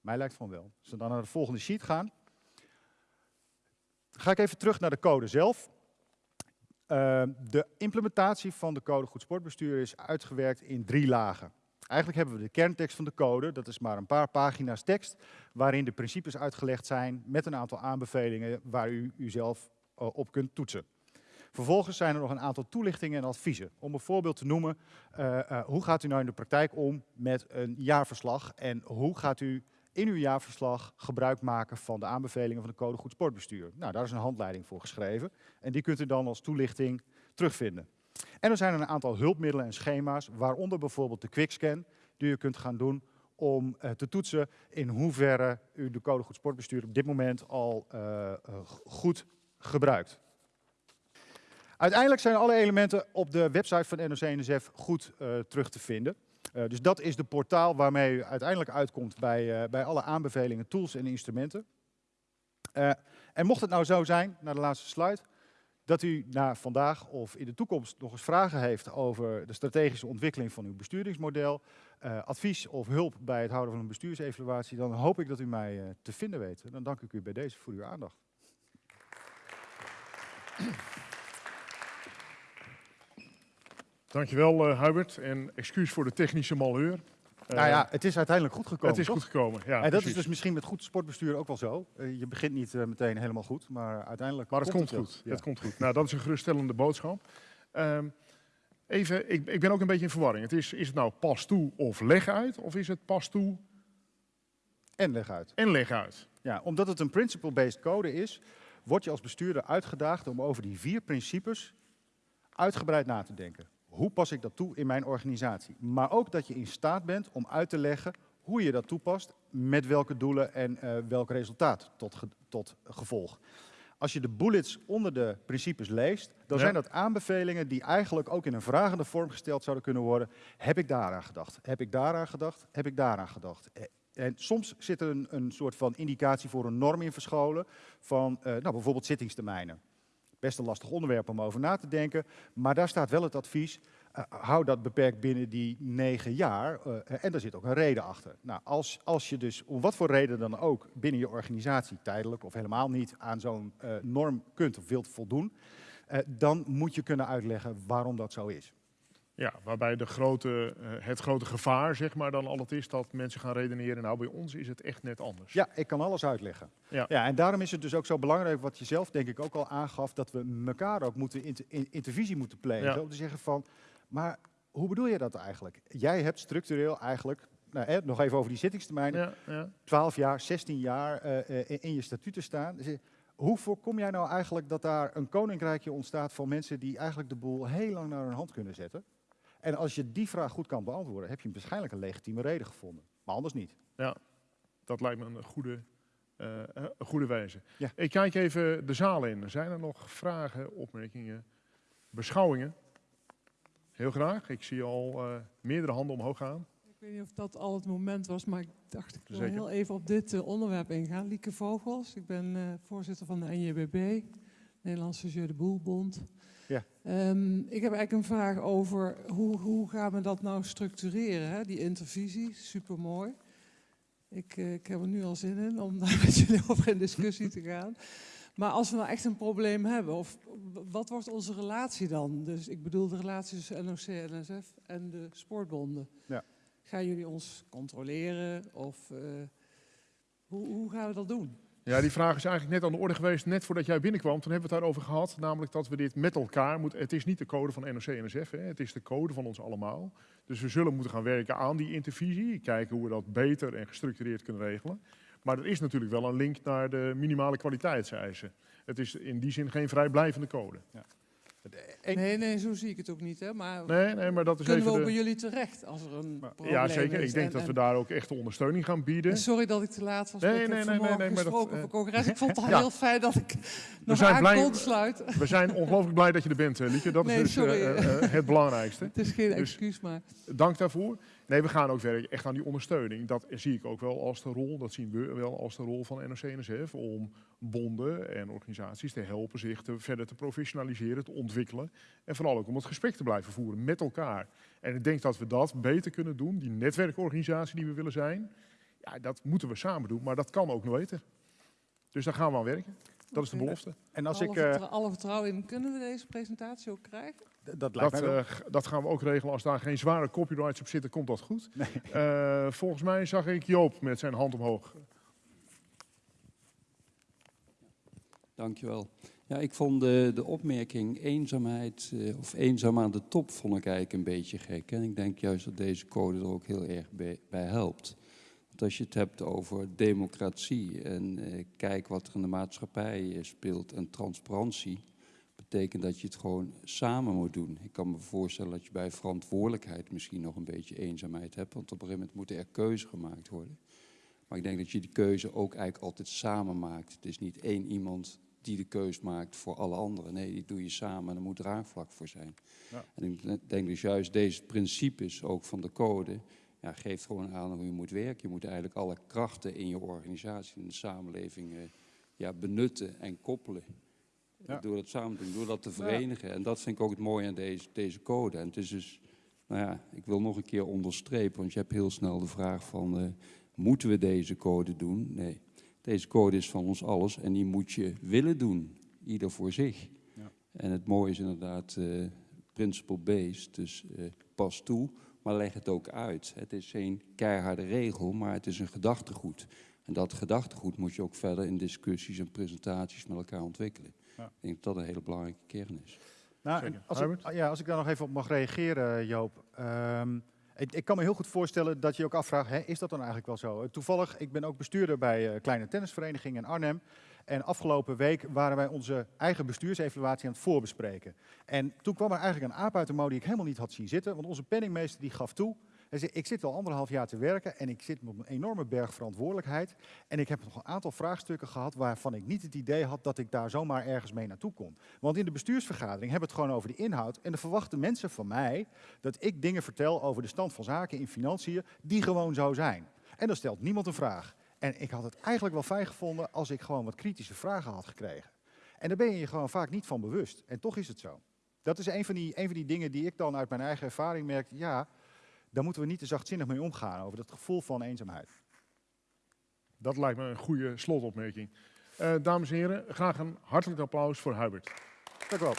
Mij lijkt van wel. Als we dan naar de volgende sheet gaan, ga ik even terug naar de code zelf. Uh, de implementatie van de code goed sportbestuur is uitgewerkt in drie lagen. Eigenlijk hebben we de kerntekst van de code, dat is maar een paar pagina's tekst, waarin de principes uitgelegd zijn met een aantal aanbevelingen waar u uzelf uh, op kunt toetsen. Vervolgens zijn er nog een aantal toelichtingen en adviezen. Om een voorbeeld te noemen, uh, uh, hoe gaat u nou in de praktijk om met een jaarverslag en hoe gaat u in uw jaarverslag gebruik maken van de aanbevelingen van de Code Goed Sportbestuur. Nou, daar is een handleiding voor geschreven en die kunt u dan als toelichting terugvinden. En er zijn een aantal hulpmiddelen en schema's, waaronder bijvoorbeeld de quickscan, die u kunt gaan doen om uh, te toetsen in hoeverre u de Code Goed Sportbestuur op dit moment al uh, uh, goed gebruikt. Uiteindelijk zijn alle elementen op de website van NOC-NSF goed terug te vinden. Uh, dus dat is de portaal waarmee u uiteindelijk uitkomt bij, uh, bij alle aanbevelingen, tools en instrumenten. Uh, en mocht het nou zo zijn, naar de laatste slide, dat u na vandaag of in de toekomst nog eens vragen heeft over de strategische ontwikkeling van uw besturingsmodel, advies of hulp bij het houden van een bestuursevaluatie, dan hoop ik dat u mij te vinden weet. Dan dank ik u bij deze voor uw aandacht. Dankjewel uh, Hubert en excuus voor de technische malheur. Nou ja, het is uiteindelijk goed gekomen. Het is toch? goed gekomen, ja. En dat precies. is dus misschien met goed sportbestuur ook wel zo. Uh, je begint niet uh, meteen helemaal goed, maar uiteindelijk. Maar het komt, het goed. Ja. Het komt goed. Nou, dat is een geruststellende boodschap. Um, even, ik, ik, ben ook een beetje in verwarring. Het is, is het nou pas toe of leg uit, of is het pas toe en leg uit? En leg uit. Ja, omdat het een principle-based code is, word je als bestuurder uitgedaagd om over die vier principes uitgebreid na te denken. Hoe pas ik dat toe in mijn organisatie? Maar ook dat je in staat bent om uit te leggen hoe je dat toepast, met welke doelen en uh, welk resultaat tot, ge tot gevolg. Als je de bullets onder de principes leest, dan ja. zijn dat aanbevelingen die eigenlijk ook in een vragende vorm gesteld zouden kunnen worden. Heb ik daaraan gedacht? Heb ik daaraan gedacht? Heb ik daaraan gedacht? En soms zit er een, een soort van indicatie voor een norm in verscholen van uh, nou, bijvoorbeeld zittingstermijnen. Best een lastig onderwerp om over na te denken, maar daar staat wel het advies, uh, hou dat beperkt binnen die negen jaar uh, en daar zit ook een reden achter. Nou, als, als je dus om wat voor reden dan ook binnen je organisatie tijdelijk of helemaal niet aan zo'n uh, norm kunt of wilt voldoen, dan moet je kunnen uitleggen waarom dat zo is. Ja, waarbij de grote, uh, het grote gevaar zeg maar, dan altijd is dat mensen gaan redeneren. Nou, bij ons is het echt net anders. Ja, ik kan alles uitleggen. Ja. ja, en daarom is het dus ook zo belangrijk, wat je zelf denk ik ook al aangaf, dat we elkaar ook moeten inter intervisie moeten plegen. Ja. Om te zeggen van, maar hoe bedoel je dat eigenlijk? Jij hebt structureel eigenlijk, nou, hè, nog even over die zittingstermijnen, ja, ja. 12 jaar, 16 jaar uh, uh, in je statuten staan. Dus, hoe voorkom jij nou eigenlijk dat daar een koninkrijkje ontstaat van mensen die eigenlijk de boel heel lang naar hun hand kunnen zetten? En als je die vraag goed kan beantwoorden, heb je waarschijnlijk een legitieme reden gevonden. Maar anders niet. Ja, dat lijkt me een goede, uh, een goede wijze. Ja. Ik kijk even de zaal in. Zijn er nog vragen, opmerkingen, beschouwingen? Heel graag. Ik zie al uh, meerdere handen omhoog gaan. Ik weet niet of dat al het moment was, maar ik dacht ik wil Zeker. heel even op dit uh, onderwerp ingaan. Lieke Vogels, ik ben uh, voorzitter van de NJBB, Nederlandse Jeu de Boelbond. Ja. Um, ik heb eigenlijk een vraag over hoe, hoe gaan we dat nou structureren, hè? die intervisie, supermooi. Ik, uh, ik heb er nu al zin in om <laughs> daar met jullie over in discussie te gaan. Maar als we nou echt een probleem hebben, of wat wordt onze relatie dan? Dus ik bedoel de relatie tussen NOC en NSF en de sportbonden. Ja. Gaan jullie ons controleren of uh, hoe, hoe gaan we dat doen? Ja, die vraag is eigenlijk net aan de orde geweest, net voordat jij binnenkwam. Toen hebben we het daarover gehad, namelijk dat we dit met elkaar moeten. Het is niet de code van NOC-NSF, het is de code van ons allemaal. Dus we zullen moeten gaan werken aan die intervisie, kijken hoe we dat beter en gestructureerd kunnen regelen. Maar er is natuurlijk wel een link naar de minimale kwaliteitseisen. Het is in die zin geen vrijblijvende code. Nee, nee, zo zie ik het ook niet. Hè. Maar Nee, nee, maar dat is kunnen we even ook bij jullie terecht als er een Maar- probleem Ja, zeker. is? Ik denk En- dat we daar ook echt de ondersteuning gaan bieden. en Sorry dat ik te laat was. Nee, nee, nee, nee, nee, maar dat, gesproken eh, congres. Ik vond het al <laughs> ja. heel fijn dat ik nog aan blij- kon sluiten. We zijn ongelooflijk blij dat je er bent, eh, Lieke. Dat Nee, is dus eh, het belangrijkste. <laughs> Het is geen Dus- excuus, maar Dank daarvoor. Nee, we gaan ook werken echt aan die ondersteuning. Dat zie ik ook wel als de rol, dat zien we wel als de rol van NOC-NSF, om bonden en organisaties te helpen zich te, verder te professionaliseren, te ontwikkelen. En vooral ook om het gesprek te blijven voeren met elkaar. En ik denk dat we dat beter kunnen doen, die netwerkorganisatie die we willen zijn. Ja, dat moeten we samen doen, maar dat kan ook nooit. Dus daar gaan we aan werken. Dat is de belofte. En als alle, ik... eh, alle vertrouwen in. Kunnen we deze presentatie ook krijgen? Dat lijkt Dat, mij wel. eh, dat gaan we ook regelen. Als daar geen zware copyrights op zitten, komt dat goed. Eh, volgens mij zag ik Joop met zijn hand omhoog. Dankjewel. Ja, ik vond de, de opmerking eenzaamheid eh, of eenzaam aan de top vond ik eigenlijk een beetje gek. En ik denk juist dat deze code er ook heel erg bij, bij helpt. Want als je het hebt over democratie en eh, kijk wat er in de maatschappij speelt en transparantie, betekent dat je het gewoon samen moet doen. Ik kan me voorstellen dat je bij verantwoordelijkheid misschien nog een beetje eenzaamheid hebt, want op een gegeven moment moeten er keuzes gemaakt worden. Maar ik denk dat je die keuze ook eigenlijk altijd samen maakt. Het is niet één iemand die de keus maakt voor alle anderen. Nee, die doe je samen en er moet draagvlak voor zijn. Ja. En ik denk dus juist deze principes ook van de code... Ja, geeft gewoon aan hoe je moet werken. Je moet eigenlijk alle krachten in je organisatie, in de samenleving... eh, ja, benutten en koppelen. Ja. Door dat samen te doen, door dat te verenigen. En dat vind ik ook het mooie aan deze, deze code. En het is dus, nou ja, ik wil nog een keer onderstrepen, want je hebt heel snel de vraag van, eh, moeten we deze code doen? Nee, deze code is van ons alles en die moet je willen doen, ieder voor zich. Ja. En het mooie is inderdaad eh principle-based, dus eh, pas toe, maar leg het ook uit. Het is geen keiharde regel, maar het is een gedachtegoed. En dat gedachtegoed moet je ook verder in discussies en presentaties met elkaar ontwikkelen. Ja. Ik denk dat dat een hele belangrijke kern is. Nou, als, ik, ja, als ik daar nog even op mag reageren, Joop. Ehm, ik, ik kan me heel goed voorstellen dat je je ook afvraagt, hè, is dat dan eigenlijk wel zo? Eh, Toevallig, ik ben ook bestuurder bij een kleine tennisvereniging in Arnhem. En afgelopen week waren wij onze eigen bestuursevaluatie aan het voorbespreken. En toen kwam er eigenlijk een aap uit de mouw die ik helemaal niet had zien zitten. Want onze penningmeester die gaf toe, ik zit al anderhalf jaar te werken en ik zit met een enorme berg verantwoordelijkheid. En ik heb nog een aantal vraagstukken gehad waarvan ik niet het idee had dat ik daar zomaar ergens mee naartoe kon. Want in de bestuursvergadering hebben we het gewoon over de inhoud. En dan verwachten mensen van mij dat ik dingen vertel over de stand van zaken in financiën die gewoon zo zijn. En dan stelt niemand een vraag. En ik had het eigenlijk wel fijn gevonden als ik gewoon wat kritische vragen had gekregen. En daar ben je je gewoon vaak niet van bewust. En toch is het zo. Dat is een van die, een van die dingen die ik dan uit mijn eigen ervaring merk. Ja, daar moeten we niet te zachtzinnig mee omgaan over dat gevoel van eenzaamheid. Dat lijkt me een goede slotopmerking. Eh, dames en heren, graag een hartelijk applaus voor Hubert. Dank u wel.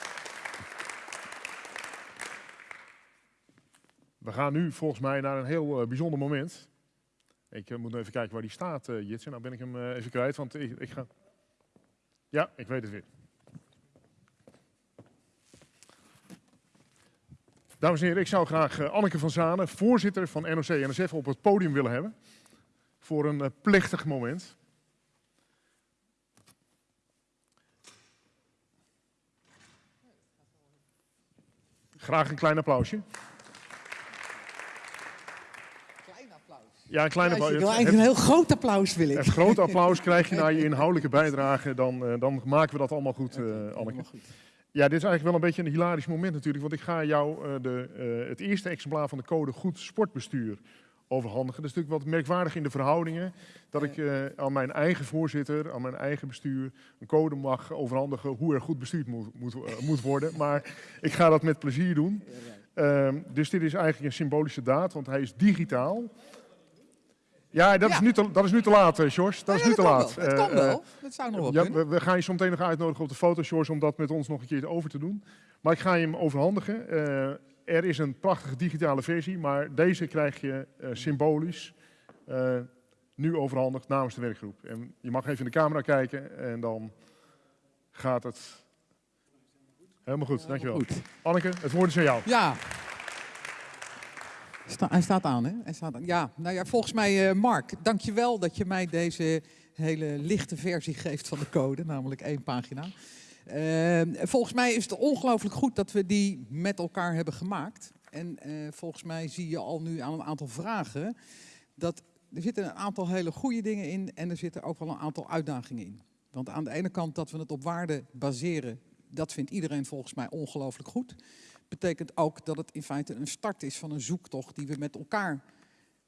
We gaan nu volgens mij naar een heel eh, bijzonder moment. Ik eh, moet even kijken waar die staat, Jitsen. Nou ben ik hem even kwijt, want ik, ik ga... Ja, ik weet het weer. Dames en heren, ik zou graag eh, Anneke van Zanen, voorzitter van NOC-NSF, op het podium willen hebben. Voor een eh, plechtig moment. Graag een klein applausje. Ja, een klein Ja, applaus. ik wil eigenlijk een heel groot applaus wil ik. een groot applaus krijg je na je <laughs> inhoudelijke bijdrage. Dan, eh, dan maken we dat allemaal goed, Anneke. Ja, dit is eigenlijk wel een beetje een hilarisch moment natuurlijk. Want ik ga jou eh, de, eh, het eerste exemplaar van de code Goed Sportbestuur overhandigen. Dat is natuurlijk wat merkwaardig in de verhoudingen. Dat ik eh, aan mijn eigen voorzitter, aan mijn eigen bestuur... een code mag overhandigen hoe er goed bestuurd moet, moet, moet worden. Maar ik ga dat met plezier doen. Ehm, dus dit is eigenlijk een symbolische daad, want hij is digitaal. Ja, dat, Is, nu te, dat is nu te laat, eh, George. Dat is nu te laat. Wel. Het Eh, kan eh, wel. Dat zou nog wel ja, kunnen. we, we gaan je zo meteen nog uitnodigen op de foto, George, om dat met ons nog een keer over te doen. Maar ik ga je hem overhandigen. Eh, er is een prachtige digitale versie, maar deze krijg je eh, symbolisch. Eh, nu overhandigd namens de werkgroep. En je mag even in de camera kijken en dan gaat het helemaal goed. Dankjewel. Goed. Anneke, het woord is aan jou. Ja. Hij staat aan, hè? Staat. Ja, nou ja, volgens mij, eh Mark, dankjewel dat je mij deze hele lichte versie geeft van de code, namelijk één pagina. Eh, volgens mij is het ongelooflijk goed dat we die met elkaar hebben gemaakt. En eh, volgens mij zie je al nu aan een aantal vragen dat er zitten een aantal hele goede dingen in en er zitten ook wel een aantal uitdagingen in. Want aan de ene kant dat we het op waarde baseren, dat vindt iedereen volgens mij ongelooflijk goed betekent ook dat het in feite een start is van een zoektocht die we met elkaar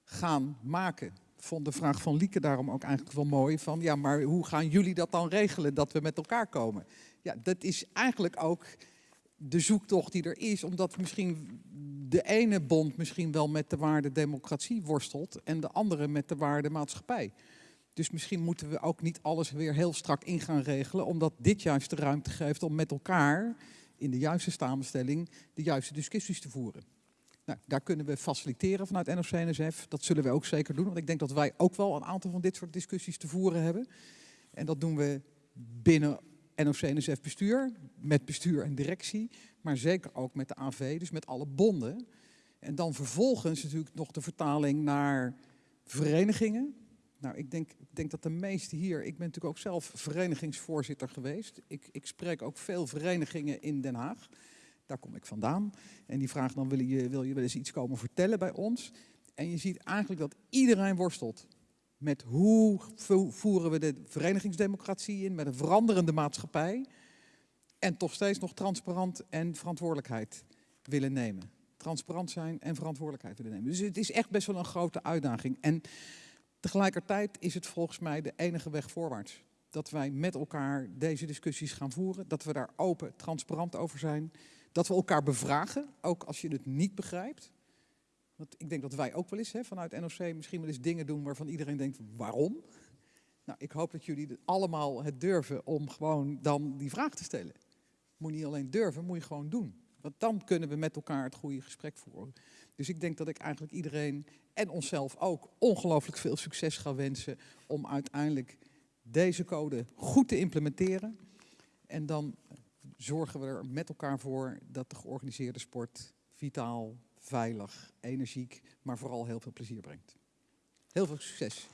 gaan maken. Vond de vraag van Lieke daarom ook eigenlijk wel mooi. Van ja, maar hoe gaan jullie dat dan regelen dat we met elkaar komen? Ja, dat is eigenlijk ook de zoektocht die er is, omdat misschien de ene bond misschien wel met de waarde democratie worstelt en de andere met de waarde maatschappij. Dus misschien moeten we ook niet alles weer heel strak in gaan regelen, omdat dit juist de ruimte geeft om met elkaar in de juiste samenstelling de juiste discussies te voeren. Nou, daar kunnen we faciliteren vanuit NOC-NSF. Dat zullen we ook zeker doen, want ik denk dat wij ook wel een aantal van dit soort discussies te voeren hebben. En dat doen we binnen NOC-NSF bestuur, met bestuur en directie, maar zeker ook met de AV, dus met alle bonden. En dan vervolgens natuurlijk nog de vertaling naar verenigingen. Nou, ik denk, ik denk dat de meeste hier, ik ben natuurlijk ook zelf verenigingsvoorzitter geweest. Ik, ik spreek ook veel verenigingen in Den Haag. Daar kom ik vandaan. En die vragen dan, wil je, wil je wel eens iets komen vertellen bij ons? En je ziet eigenlijk dat iedereen worstelt met hoe vo- voeren we de verenigingsdemocratie in, met een veranderende maatschappij. En toch steeds nog transparant en verantwoordelijkheid willen nemen. Transparant zijn en verantwoordelijkheid willen nemen. Dus het is echt best wel een grote uitdaging. En Tegelijkertijd is het volgens mij de enige weg voorwaarts. Dat wij met elkaar deze discussies gaan voeren. Dat we daar open, transparant over zijn. Dat we elkaar bevragen, ook als je het niet begrijpt. Want ik denk dat wij ook wel eens hè, vanuit NOC misschien wel eens dingen doen waarvan iedereen denkt, waarom? Nou, ik hoop dat jullie allemaal het durven om gewoon dan die vraag te stellen. Moet je niet alleen durven, moet je gewoon doen. Want dan kunnen we met elkaar het goede gesprek voeren. Dus ik denk dat ik eigenlijk iedereen en onszelf ook ongelooflijk veel succes ga wensen om uiteindelijk deze code goed te implementeren. En dan zorgen we er met elkaar voor dat de georganiseerde sport vitaal, veilig, energiek, maar vooral heel veel plezier brengt. Heel veel succes.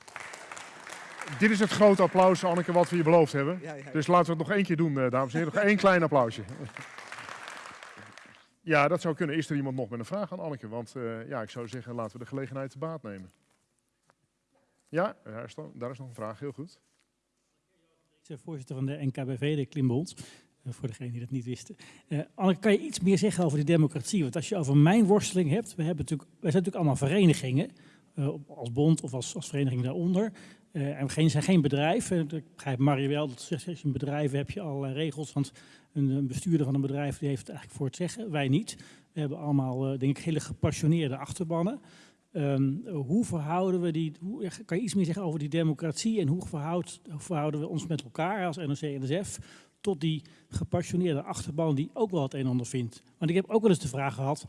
Dit is het grote applaus, Anneke, wat we je beloofd hebben. Ja, ja. Dus laten we het nog één keer doen, eh, dames en heren. Nog één klein applausje. Ja, dat zou kunnen. Is er iemand nog met een vraag aan Anneke? Want eh, ja, ik zou zeggen, laten we de gelegenheid te baat nemen. Ja, daar is, daar is nog een vraag. Heel goed. Ik ben voorzitter van de NKBV, de Klimbond. Eh, voor degenen die dat niet wisten. Eh Anneke, kan je iets meer zeggen over die democratie? Want als je over mijn worsteling hebt, we hebben natuurlijk, wij zijn natuurlijk allemaal verenigingen. als bond of als, als vereniging daaronder. Eh, en we zijn geen bedrijf. Ik begrijp Marie wel, dat als je een bedrijf hebt, heb je allerlei regels. Want een, bestuurder van een bedrijf die heeft het eigenlijk voor het zeggen. Wij niet. We hebben allemaal, eh, denk ik, hele gepassioneerde achterbannen. Ehm, hoe verhouden we die, hoe, kan je iets meer zeggen over die democratie en hoe verhouden we ons met elkaar als NOC en NSF tot die gepassioneerde achterban die ook wel het een en ander vindt? Want ik heb ook wel eens de vraag gehad,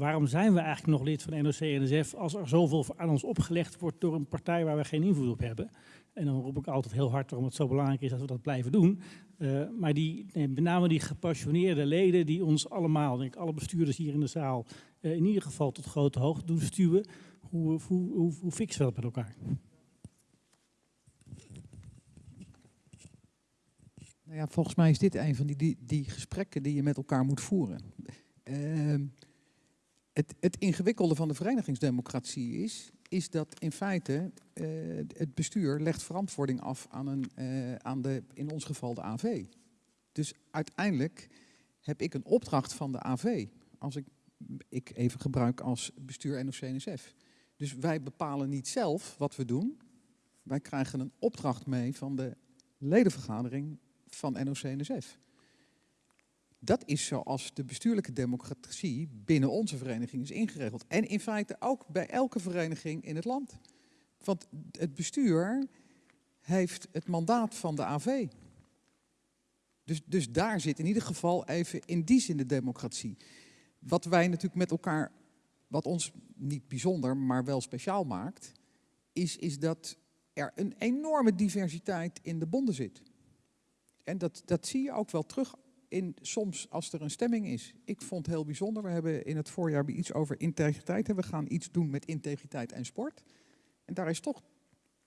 waarom zijn we eigenlijk nog lid van NOC en NSF als er zoveel aan ons opgelegd wordt door een partij waar we geen invloed op hebben? En dan roep ik altijd heel hard waarom het zo belangrijk is dat we dat blijven doen. Eh, maar die, met name die gepassioneerde leden die ons allemaal, denk ik, alle bestuurders hier in de zaal, eh, in ieder geval tot grote hoogte doen stuwen. Hoe, hoe, hoe, fixen we dat met elkaar? Nou ja, volgens mij is dit een van die, die, die gesprekken die je met elkaar moet voeren. Ehm, het, het ingewikkelde van de verenigingsdemocratie is, is dat in feite eh, het bestuur legt verantwoording af aan, een, eh, aan de, in ons geval de AV. Dus uiteindelijk heb ik een opdracht van de AV, als ik, ik even gebruik als bestuur NOC-NSF. Dus wij bepalen niet zelf wat we doen. Wij krijgen een opdracht mee van de ledenvergadering van NOC-NSF. Dat is zoals de bestuurlijke democratie binnen onze vereniging is ingeregeld. En in feite ook bij elke vereniging in het land. Want het bestuur heeft het mandaat van de AV. Dus, dus daar zit in ieder geval even in die zin de democratie. Wat wij natuurlijk met elkaar, wat ons niet bijzonder, maar wel speciaal maakt, is, is dat er een enorme diversiteit in de bonden zit. En dat, dat zie je ook wel terug in soms als er een stemming is. Ik vond het heel bijzonder. We hebben in het voorjaar iets over integriteit. En we gaan iets doen met integriteit en sport. En daar is toch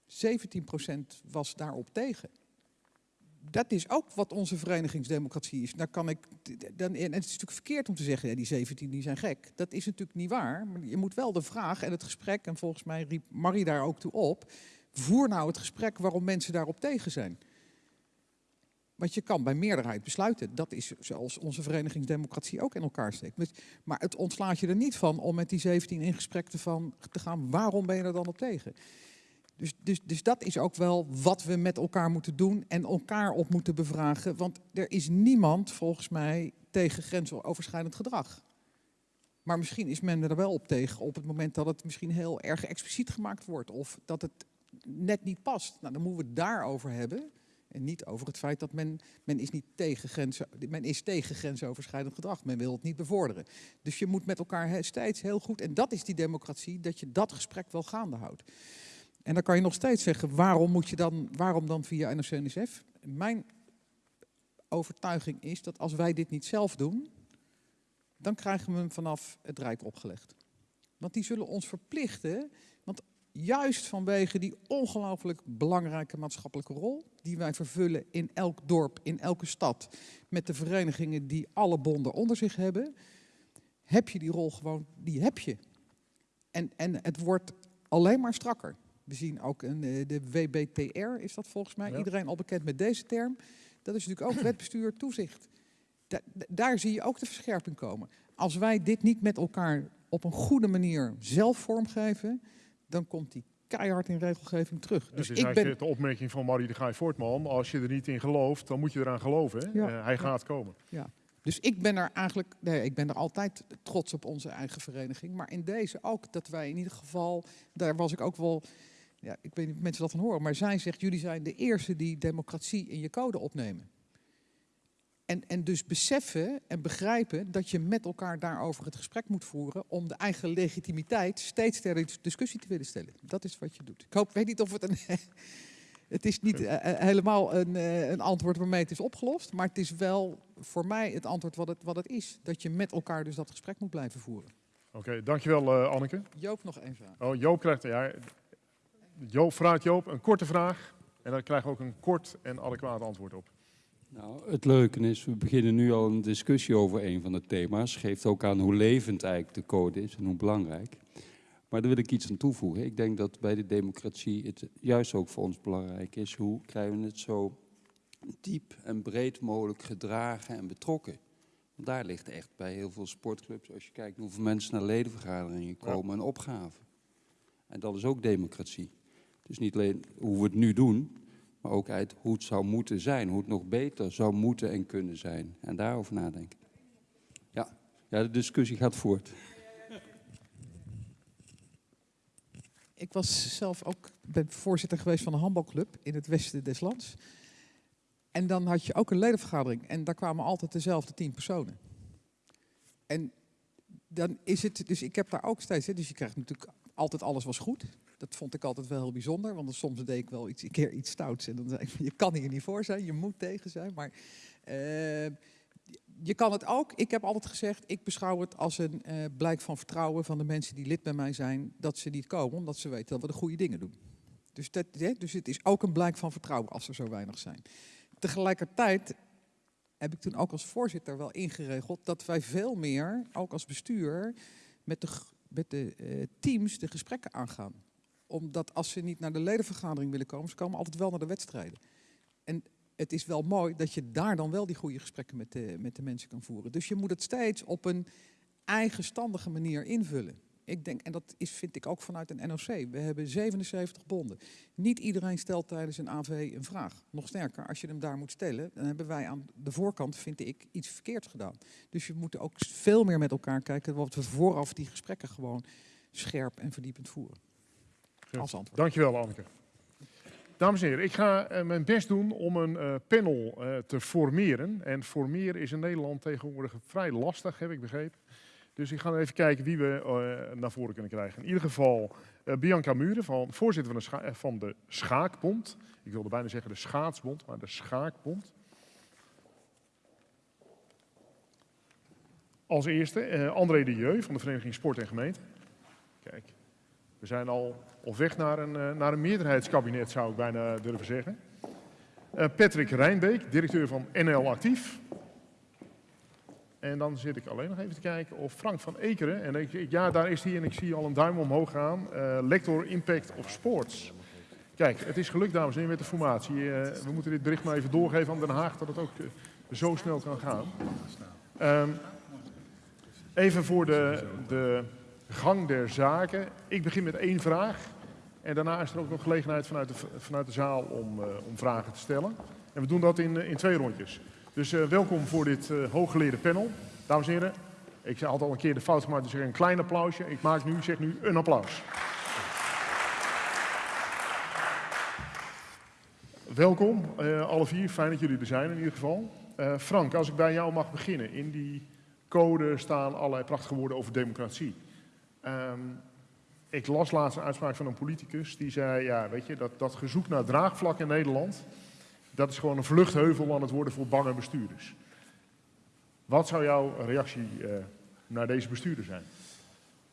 17% was daarop tegen. Dat is ook wat onze verenigingsdemocratie is. Daar kan ik, dan, en het is natuurlijk verkeerd om te zeggen, ja, die 17 die zijn gek. Dat is natuurlijk niet waar. Maar je moet wel de vraag en het gesprek, en volgens mij riep Marie daar ook toe op. Voer nou het gesprek waarom mensen daarop tegen zijn. Want je kan bij meerderheid besluiten. Dat is zoals onze verenigingsdemocratie ook in elkaar steekt. Maar het ontslaat je er niet van om met die 17 in gesprek te, van, te gaan. Waarom ben je er dan op tegen? Dus, dus, dus dat is ook wel wat we met elkaar moeten doen en elkaar op moeten bevragen. Want er is niemand volgens mij tegen grensoverschrijdend gedrag. Maar misschien is men er wel op tegen op het moment dat het misschien heel erg expliciet gemaakt wordt. Of dat het net niet past. Nou, dan moeten we het daarover hebben. En niet over het feit dat men, men, is, niet tegen grenzen, men is tegen grensoverschrijdend gedrag. Men wil het niet bevorderen. Dus je moet met elkaar steeds heel goed, en dat is die democratie, dat je dat gesprek wel gaande houdt. En dan kan je nog steeds zeggen, waarom, moet je dan, waarom dan via NOC-NSF? Mijn overtuiging is dat als wij dit niet zelf doen, dan krijgen we hem vanaf het Rijk opgelegd. Want die zullen ons verplichten, juist vanwege die ongelooflijk belangrijke maatschappelijke rol die wij vervullen in elk dorp, in elke stad, met de verenigingen die alle bonden onder zich hebben, heb je die rol gewoon, die heb je. En, en het wordt alleen maar strakker. We zien ook een, eh, de WBTR, is dat volgens mij, iedereen al bekend met deze term. Dat is natuurlijk ook <clears throat> wetbestuur, toezicht. daar zie je ook de verscherping komen. Als wij dit niet met elkaar op een goede manier zelf vormgeven, dan komt die keihard in regelgeving terug. Dus het is ik ben... de opmerking van Marie de Gaai Voortman. Als je er niet in gelooft, dan moet je eraan geloven. Eh, hij gaat komen. Ja. Dus ik ben er eigenlijk, nee, ik ben er altijd trots op onze eigen vereniging. Maar in deze ook, dat wij in ieder geval, daar was ik ook wel, ja, ik weet niet of mensen dat van horen, maar zij zegt, jullie zijn de eerste die democratie in je code opnemen. En, en dus beseffen en begrijpen dat je met elkaar daarover het gesprek moet voeren om de eigen legitimiteit steeds ter discussie te willen stellen. Dat is wat je doet. Ik hoop, weet niet of het een. <laughs> het is niet uh, helemaal een, uh, een antwoord waarmee het is opgelost, maar het is wel voor mij het antwoord wat het, wat het is. Dat je met elkaar dus dat gesprek moet blijven voeren. Oké, dankjewel uh, Anneke. Joop nog één vraag. Oh, Joop krijgt, ja, Joop vraagt Joop een korte vraag en dan krijgen we ook een kort en adequaat antwoord op. Nou, het leuke is, we beginnen nu al een discussie over een van de thema's. Geeft ook aan hoe levend eigenlijk de code is en hoe belangrijk. Maar daar wil ik iets aan toevoegen. Ik denk dat bij de democratie het juist ook voor ons belangrijk is. Hoe krijgen we het zo diep en breed mogelijk gedragen en betrokken? Want daar ligt echt bij heel veel sportclubs, als je kijkt hoeveel mensen naar ledenvergaderingen komen, een opgave. En dat is ook democratie. Dus niet alleen hoe we het nu doen, maar ook uit hoe het zou moeten zijn, hoe het nog beter zou moeten en kunnen zijn. En daarover nadenken. Ja, ja de discussie gaat voort. Ik was zelf ook ben voorzitter geweest van een handbalclub in het westen des lands. En dan had je ook een ledenvergadering en daar kwamen altijd dezelfde tien personen. En dan is het, dus ik heb daar ook steeds, dus je krijgt natuurlijk altijd alles was goed dat vond ik altijd wel heel bijzonder. Want soms deed ik wel iets, een keer iets stouts. En dan zei ik, <laughs> je kan hier niet voor zijn, je moet tegen zijn. Maar uh, je kan het ook. Ik heb altijd gezegd, ik beschouw het als een uh, blijk van vertrouwen van de mensen die lid bij mij zijn. Dat ze niet komen, omdat ze weten dat we de goede dingen doen. Dus, dat, dus het is ook een blijk van vertrouwen als er zo weinig zijn. Tegelijkertijd heb ik toen ook als voorzitter wel ingeregeld dat wij veel meer, ook als bestuur, met de, met de uh, teams de gesprekken aangaan omdat als ze niet naar de ledenvergadering willen komen, ze komen altijd wel naar de wedstrijden. En het is wel mooi dat je daar dan wel die goede gesprekken met de, met de mensen kan voeren. Dus je moet het steeds op een eigenstandige manier invullen. Ik denk, en dat is, vind ik ook vanuit een NOC. We hebben 77 bonden. Niet iedereen stelt tijdens een AV een vraag. Nog sterker, als je hem daar moet stellen, dan hebben wij aan de voorkant, vind ik, iets verkeerds gedaan. Dus je moet ook veel meer met elkaar kijken wat we vooraf die gesprekken gewoon scherp en verdiepend voeren als antwoord. Dankjewel, Anneke. Dames en heren, ik ga uh, mijn best doen om een uh, panel uh, te formeren. En formeren is in Nederland tegenwoordig vrij lastig, heb ik begrepen. Dus ik ga even kijken wie we eh, naar voren kunnen krijgen. In ieder geval eh, Bianca Muren, van, voorzitter van de, scha- eh, van de Schaakbond. Ik wilde bijna zeggen de Schaatsbond, maar de Schaakbond. Als eerste eh, André de Jeu van de Vereniging Sport en Gemeente. Kijk, we zijn al op weg naar een, eh, naar een meerderheidskabinet, zou ik bijna durven zeggen. Eh, Patrick Rijnbeek, directeur van NL Actief. En dan zit ik alleen nog even te kijken of Frank van Ekeren, en ja, daar is hij en ik zie al een duim omhoog gaan, eh, lector Impact of Sports. Kijk, het is gelukt, dames en heren, met de formatie. We moeten dit bericht maar even doorgeven aan Den Haag, dat het ook zo snel kan gaan. Ehm, even voor de, de gang der zaken. Ik begin met één vraag. En daarna is er ook nog gelegenheid vanuit de, vanuit de zaal om, eh, om vragen te stellen. En we doen dat in, eh, in twee rondjes. Dus eh, welkom voor dit hooggeleerde panel. Dames en heren, ik had al een keer de fout gemaakt, dus een klein applausje. Ik maak nu, zeg nu, een applaus. Welkom, alle vier. Fijn dat jullie er zijn in ieder geval. Frank, als ik bij jou mag beginnen. In die code staan allerlei prachtige woorden over democratie. Ehm, ik las laatst een uitspraak van een politicus die zei, ja, weet je, dat, dat gezoek naar draagvlak in Nederland, dat is gewoon een vluchtheuvel aan het worden voor bange bestuurders. Wat zou jouw reactie eh, naar deze bestuurder zijn?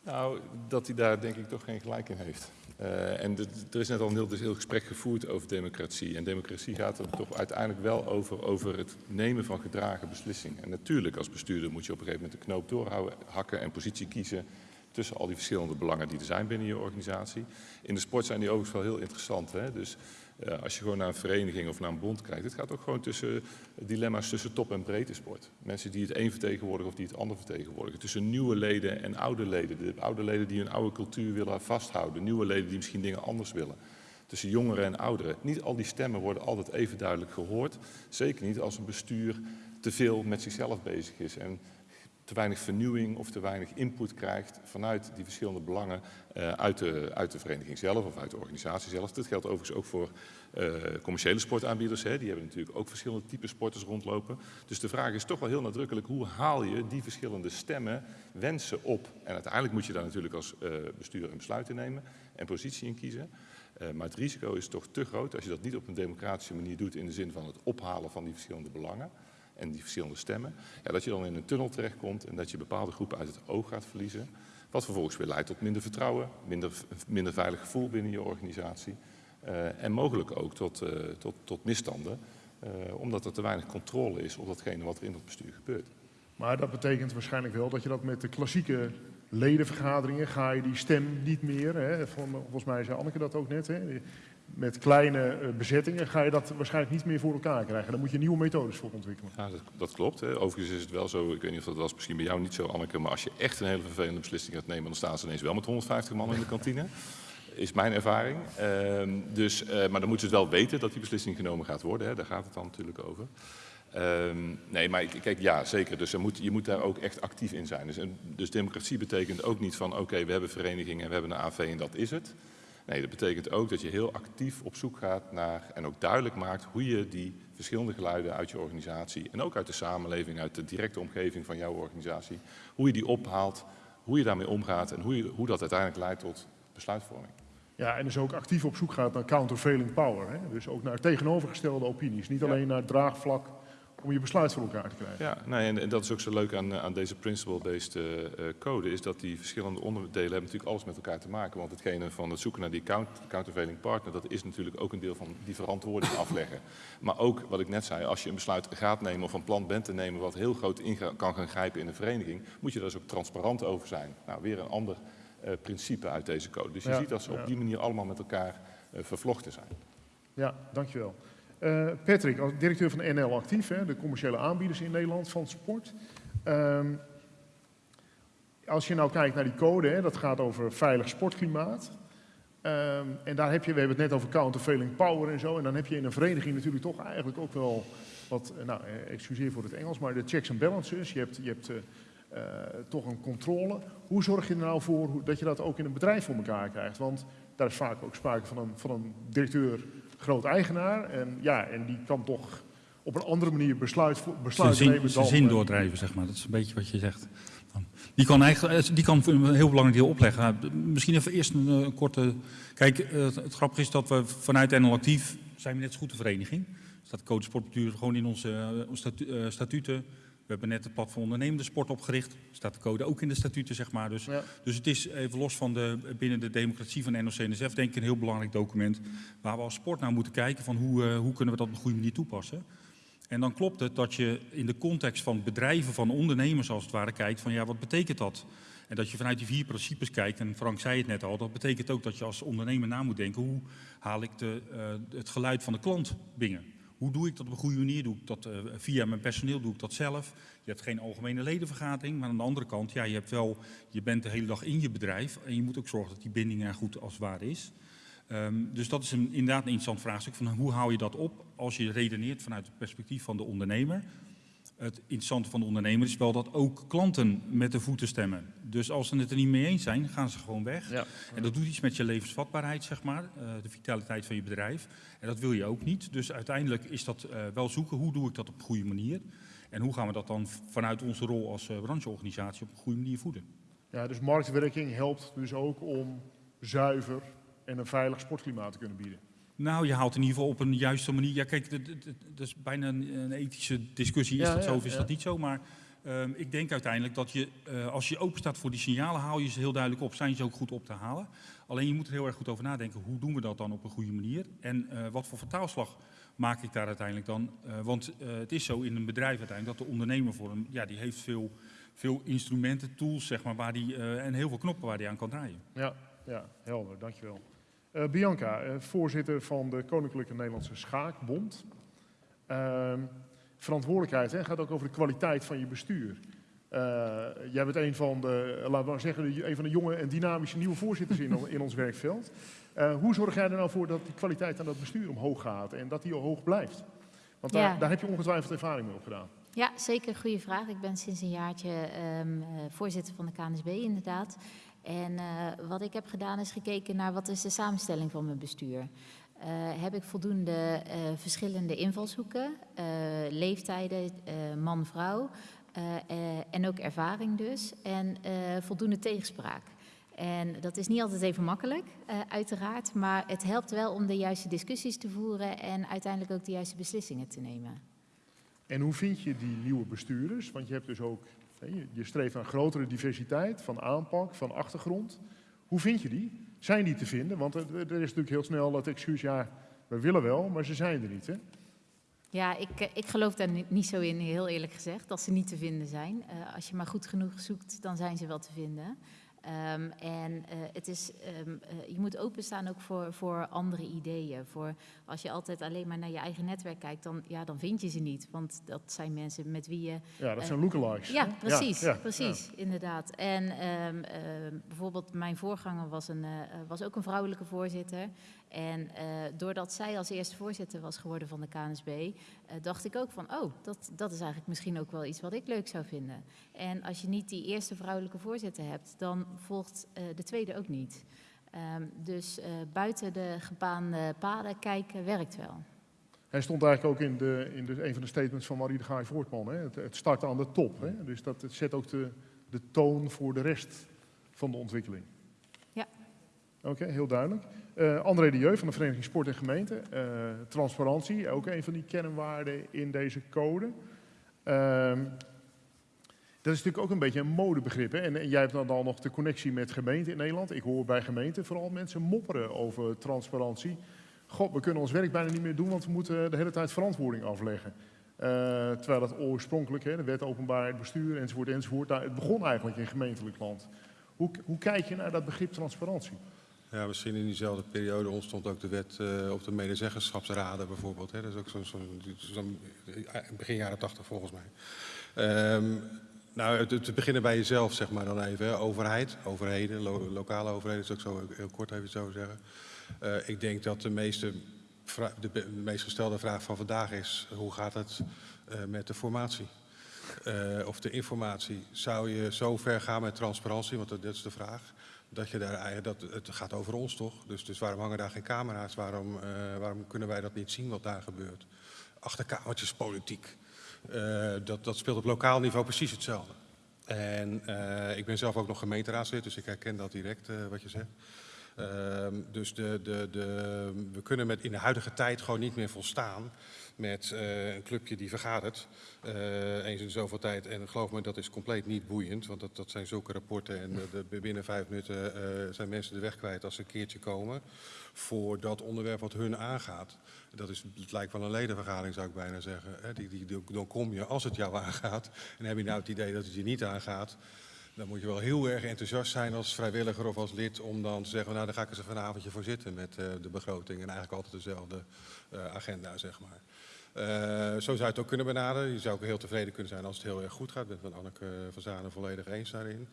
Nou, dat hij daar denk ik toch geen gelijk in heeft. Eh, en er is net al een heel, dus heel gesprek gevoerd over democratie. En democratie gaat er toch uiteindelijk wel over, over het nemen van gedragen beslissingen. En natuurlijk, als bestuurder moet je op een gegeven moment de knoop doorhouden, hakken en positie kiezen tussen al die verschillende belangen die er zijn binnen je organisatie. In de sport zijn die overigens wel heel interessant. Hè? Dus eh, als je gewoon naar een vereniging of naar een bond kijkt, het gaat ook gewoon tussen dilemma's tussen top en breedte sport. Mensen die het een vertegenwoordigen of die het ander vertegenwoordigen. Tussen nieuwe leden en oude leden. De oude leden die hun oude cultuur willen vasthouden. Nieuwe leden die misschien dingen anders willen. Tussen jongeren en ouderen. Niet al die stemmen worden altijd even duidelijk gehoord. Zeker niet als een bestuur te veel met zichzelf bezig is. En te weinig vernieuwing of te weinig input krijgt vanuit die verschillende belangen eh, uit, de, uit de vereniging zelf of uit de organisatie zelf. Dit geldt overigens ook voor eh, commerciële sportaanbieders. Hè. Die hebben natuurlijk ook verschillende typen sporters rondlopen. Dus de vraag is toch wel heel nadrukkelijk, hoe haal je die verschillende stemmen, wensen op? En uiteindelijk moet je daar natuurlijk als eh, bestuur een besluit in nemen en positie in kiezen. Maar het risico is toch te groot als je dat niet op een democratische manier doet in de zin van het ophalen van die verschillende belangen en die verschillende stemmen, ja, dat je dan in een tunnel terechtkomt en dat je bepaalde groepen uit het oog gaat verliezen. Wat vervolgens weer leidt tot minder vertrouwen, minder, minder veilig gevoel binnen je organisatie. eh, en mogelijk ook tot, eh, tot, tot misstanden, eh, omdat er te weinig controle is op datgene wat er in het bestuur gebeurt. Maar dat betekent waarschijnlijk wel dat je dat met de klassieke ledenvergaderingen ga je die stem niet meer, hè, volgens mij zei Anneke dat ook net, hè, met kleine eh, bezettingen ga je dat waarschijnlijk niet meer voor elkaar krijgen. Daar moet je nieuwe methodes voor ontwikkelen. Ja, dat, dat klopt. Hè. Overigens is het wel zo, ik weet niet of dat was misschien bij jou niet zo, Anneke, maar als je echt een hele vervelende beslissing gaat nemen, dan staan ze ineens wel met 150 man in de kantine. Is mijn ervaring. Ehm, dus, eh, maar dan moeten ze wel weten dat die beslissing genomen gaat worden. Hè. Daar gaat het dan natuurlijk over. Ehm, nee, maar kijk, ja, zeker. Dus er moet, je moet daar ook echt actief in zijn. Dus, en- dus democratie betekent ook niet van, oké, we hebben verenigingen en we hebben een AV en dat is het. Nee, dat betekent ook dat je heel actief op zoek gaat naar en ook duidelijk maakt hoe je die verschillende geluiden uit je organisatie en ook uit de samenleving, uit de directe omgeving van jouw organisatie, hoe je die ophaalt, hoe je daarmee omgaat en hoe, je, hoe dat uiteindelijk leidt tot besluitvorming. Ja, en dus ook actief op zoek gaat naar countervailing power. Hè? Dus ook naar tegenovergestelde opinies. Niet alleen naar draagvlak om je besluit voor elkaar te krijgen. Ja, nee, en, en dat is ook zo leuk aan, eh, aan deze principle-based eh, eh, code, is dat die verschillende onderdelen hebben natuurlijk alles met elkaar te maken. Want hetgene van het zoeken naar die count, countervailing partner, dat is natuurlijk ook een deel van die verantwoording <laughs> afleggen. Maar ook, wat ik net zei, als je een besluit gaat nemen of een plan bent te nemen wat heel groot in kan gaan grijpen in een vereniging, moet je daar dus ook transparant over zijn. Nou, weer een ander principe uit deze code. Dus je Ja, ziet dat ze ja. op die manier allemaal met elkaar vervlochten zijn. Ja, dankjewel. Eh Patrick, als directeur van NL Actief, hè, de commerciële aanbieders in Nederland van sport. Ehm, als je nou kijkt naar die code, hè, dat gaat over veilig sportklimaat. Ehm, en daar heb je, we hebben het net over countervailing power en zo. En dan heb je in een vereniging natuurlijk toch eigenlijk ook wel wat, eh, nou, eh, excuseer voor het Engels, maar de checks and balances. Je hebt, je hebt toch een controle. Hoe zorg je er nou voor dat je dat ook in een bedrijf voor elkaar krijgt? Want daar is vaak ook sprake van een, van een directeur, groot eigenaar. En ja, en die kan toch op een andere manier besluit, vo- Zijn zin, nemen zijn dan... zin doordrijven, zeg maar. Dat is een beetje wat je zegt. Die kan, eigenlijk, eh, die kan een heel belangrijk deel opleggen. Misschien even eerst een, eh, korte... Kijk, eh, het, het grappige is dat we vanuit NL Actief zijn we net zo goed de vereniging. Er staat code sportbestuur gewoon in onze statu- statuten. We hebben net het platform ondernemende sport opgericht. Staat de code ook in de statuten, zeg maar. Dus, Ja. dus het is even los van de, binnen de democratie van NOC-NSF denk ik een heel belangrijk document. Waar we als sport naar moeten kijken van hoe, eh, hoe kunnen we dat op een goede manier toepassen. En dan klopt het dat je in de context van bedrijven, van ondernemers als het ware, kijkt van ja, wat betekent dat? En dat je vanuit die vier principes kijkt, en Frank zei het net al, dat betekent ook dat je als ondernemer na moet denken, hoe haal ik de, eh, het geluid van de klant binnen? Hoe doe ik dat op een goede manier? Doe ik dat eh, via mijn personeel? Doe ik dat zelf? Je hebt geen algemene ledenvergadering, maar aan de andere kant, ja, je, hebt wel, je bent de hele dag in je bedrijf en je moet ook zorgen dat die binding er goed als ware is. Ehm, dus dat is een, inderdaad een interessant vraagstuk van hoe hou je dat op als je redeneert vanuit het perspectief van de ondernemer. Het interessante van de ondernemer is wel dat ook klanten met de voeten stemmen. Dus als ze het er niet mee eens zijn, gaan ze gewoon weg. Ja. En dat doet iets met je levensvatbaarheid, zeg maar, eh, de vitaliteit van je bedrijf. En dat wil je ook niet. Dus uiteindelijk is dat eh, wel zoeken, hoe doe ik dat op een goede manier? En hoe gaan we dat dan vanuit onze rol als eh, brancheorganisatie op een goede manier voeden? Ja, dus marktwerking helpt dus ook om zuiver en een veilig sportklimaat te kunnen bieden. Nou, je haalt in ieder geval op een juiste manier. Ja, kijk, dat- is bijna een, een ethische discussie. Is Ja, dat zo of is ja. dat niet zo? Maar ehm, ik denk uiteindelijk dat je, eh, als je open staat voor die signalen, haal je ze heel duidelijk op. Zijn ze ook goed op te halen? Alleen je moet er heel erg goed over nadenken. Hoe doen we dat dan op een goede manier? En eh, wat voor vertaalslag maak ik daar uiteindelijk dan? Eh, want het is zo in een bedrijf uiteindelijk dat de ondernemer voor hem, ja, die heeft veel, veel instrumenten, tools, zeg maar, waar die, en heel veel knoppen waar die aan kan draaien. Ja, ja helder, dankjewel. Eh Bianca, eh, voorzitter van de Koninklijke Nederlandse Schaakbond. Ehm, verantwoordelijkheid hè, gaat ook over de kwaliteit van je bestuur. Eh, jij bent een van de, laten we maar zeggen, een van de jonge en dynamische nieuwe voorzitters in, in ons werkveld. Hoe zorg jij er nou voor dat die kwaliteit aan dat bestuur omhoog gaat en dat die hoog blijft? Want daar, Ja. daar heb je ongetwijfeld ervaring mee opgedaan. Ja, zeker. Goede vraag. Ik ben sinds een jaartje ehm, eh, voorzitter van de KNSB inderdaad. En eh, wat ik heb gedaan is gekeken naar wat is de samenstelling van mijn bestuur. Eh, heb ik voldoende eh, verschillende invalshoeken, leeftijden, man-vrouw en ook ervaring dus. En voldoende tegenspraak. En dat is niet altijd even makkelijk, uiteraard. Maar het helpt wel om de juiste discussies te voeren en uiteindelijk ook de juiste beslissingen te nemen. En hoe vind je die nieuwe bestuurders? Want je hebt dus ook, je- streeft naar grotere diversiteit van aanpak, van achtergrond. Hoe vind je die? Zijn die te vinden? Want er, is natuurlijk heel snel het excuus, ja, we willen wel, maar ze zijn er niet. Hè? Ja, ik, eh, ik geloof daar ni- niet zo in, heel eerlijk gezegd, dat ze niet te vinden zijn. Eh, als je maar goed genoeg zoekt, dan zijn ze wel te vinden. Ehm, en eh, het is, ehm, eh, je moet openstaan ook voor, voor andere ideeën. Voor, als je altijd alleen maar naar je eigen netwerk kijkt, dan, ja, dan vind je ze niet. Want dat zijn mensen met wie je... Ja, dat eh, zijn lookalikes. Ja, precies, ja, precies, inderdaad. En ehm, bijvoorbeeld mijn voorganger was, een, was ook een vrouwelijke voorzitter. En eh, doordat zij als eerste voorzitter was geworden van de KNSB, eh, dacht ik ook van, oh, dat, dat is eigenlijk misschien ook wel iets wat ik leuk zou vinden. En als je niet die eerste vrouwelijke voorzitter hebt, dan volgt eh, de tweede ook niet. Ehm, dus buiten de gebaande paden kijken werkt wel. Hij stond eigenlijk ook in, de, in de, een van de statements van Marie de Gaai Voortman. Hè? Het, het starten aan de top. Hè? Dus dat het zet ook de, de toon voor de rest van de ontwikkeling. Oké, heel duidelijk. Eh, André de Jeu van de Vereniging Sport en Gemeente. Eh, transparantie, ook een van die kernwaarden in deze code. Ehm, dat is natuurlijk ook een beetje een modebegrip. Hè? En, jij hebt dan, dan nog de connectie met gemeenten in Nederland. Ik hoor bij gemeenten vooral mensen mopperen over transparantie. God, we kunnen ons werk bijna niet meer doen, want we moeten de hele tijd verantwoording afleggen. Eh, terwijl dat oorspronkelijk, hè, de wet openbaarheid bestuur enzovoort, enzovoort, nou, het begon eigenlijk in gemeentelijk land. Hoe, hoe kijk je naar dat begrip transparantie? Ja, misschien in diezelfde periode ontstond ook de wet eh, op de medezeggenschapsraden bijvoorbeeld. Hè. Dat is ook zo'n zo'n- zo'n- eh, begin jaren tachtig volgens mij. Ehm, nou, het beginnen bij jezelf, zeg maar dan even. Hè. Overheid, overheden, lo- lokale overheden, dat is ook zo heel kort even zo zeggen. Eh, ik denk dat de, meeste de, meest gestelde vraag van vandaag is, hoe gaat het met de formatie? Of de informatie. Zou je zo ver gaan met transparantie, want dat, dat is de vraag, dat je daar dat, het gaat over ons toch? Dus, dus waarom hangen daar geen camera's? Waarom, eh, waarom kunnen wij dat niet zien wat daar gebeurt? Achterkamertjespolitiek. Eh, dat, dat speelt op lokaal niveau precies hetzelfde. En uh, ik ben zelf ook nog gemeenteraadslid, dus ik herken dat direct uh, wat je zegt. Uh, dus de, de, de, we kunnen met in de huidige tijd gewoon niet meer volstaan met uh, een clubje die vergadert uh, eens in zoveel tijd. En geloof me, dat is compleet niet boeiend, want dat, dat zijn zulke rapporten. En de, binnen vijf minuten uh, zijn mensen de weg kwijt als ze een keertje komen voor dat onderwerp wat hun aangaat. Dat is, het lijkt wel een ledenvergadering, zou ik bijna zeggen. Hè? Die, die, dan kom je als het jou aangaat. En heb je nou het idee dat het je niet aangaat, dan moet je wel heel erg enthousiast zijn als vrijwilliger of als lid om dan te zeggen, nou dan ga ik eens even een avondje voor zitten met de begroting. En eigenlijk altijd dezelfde agenda, zeg maar. Uh, zo zou je het ook kunnen benaderen. Je zou ook heel tevreden kunnen zijn als het heel erg goed gaat. Ik ben met Anneke van Zanen volledig eens daarin.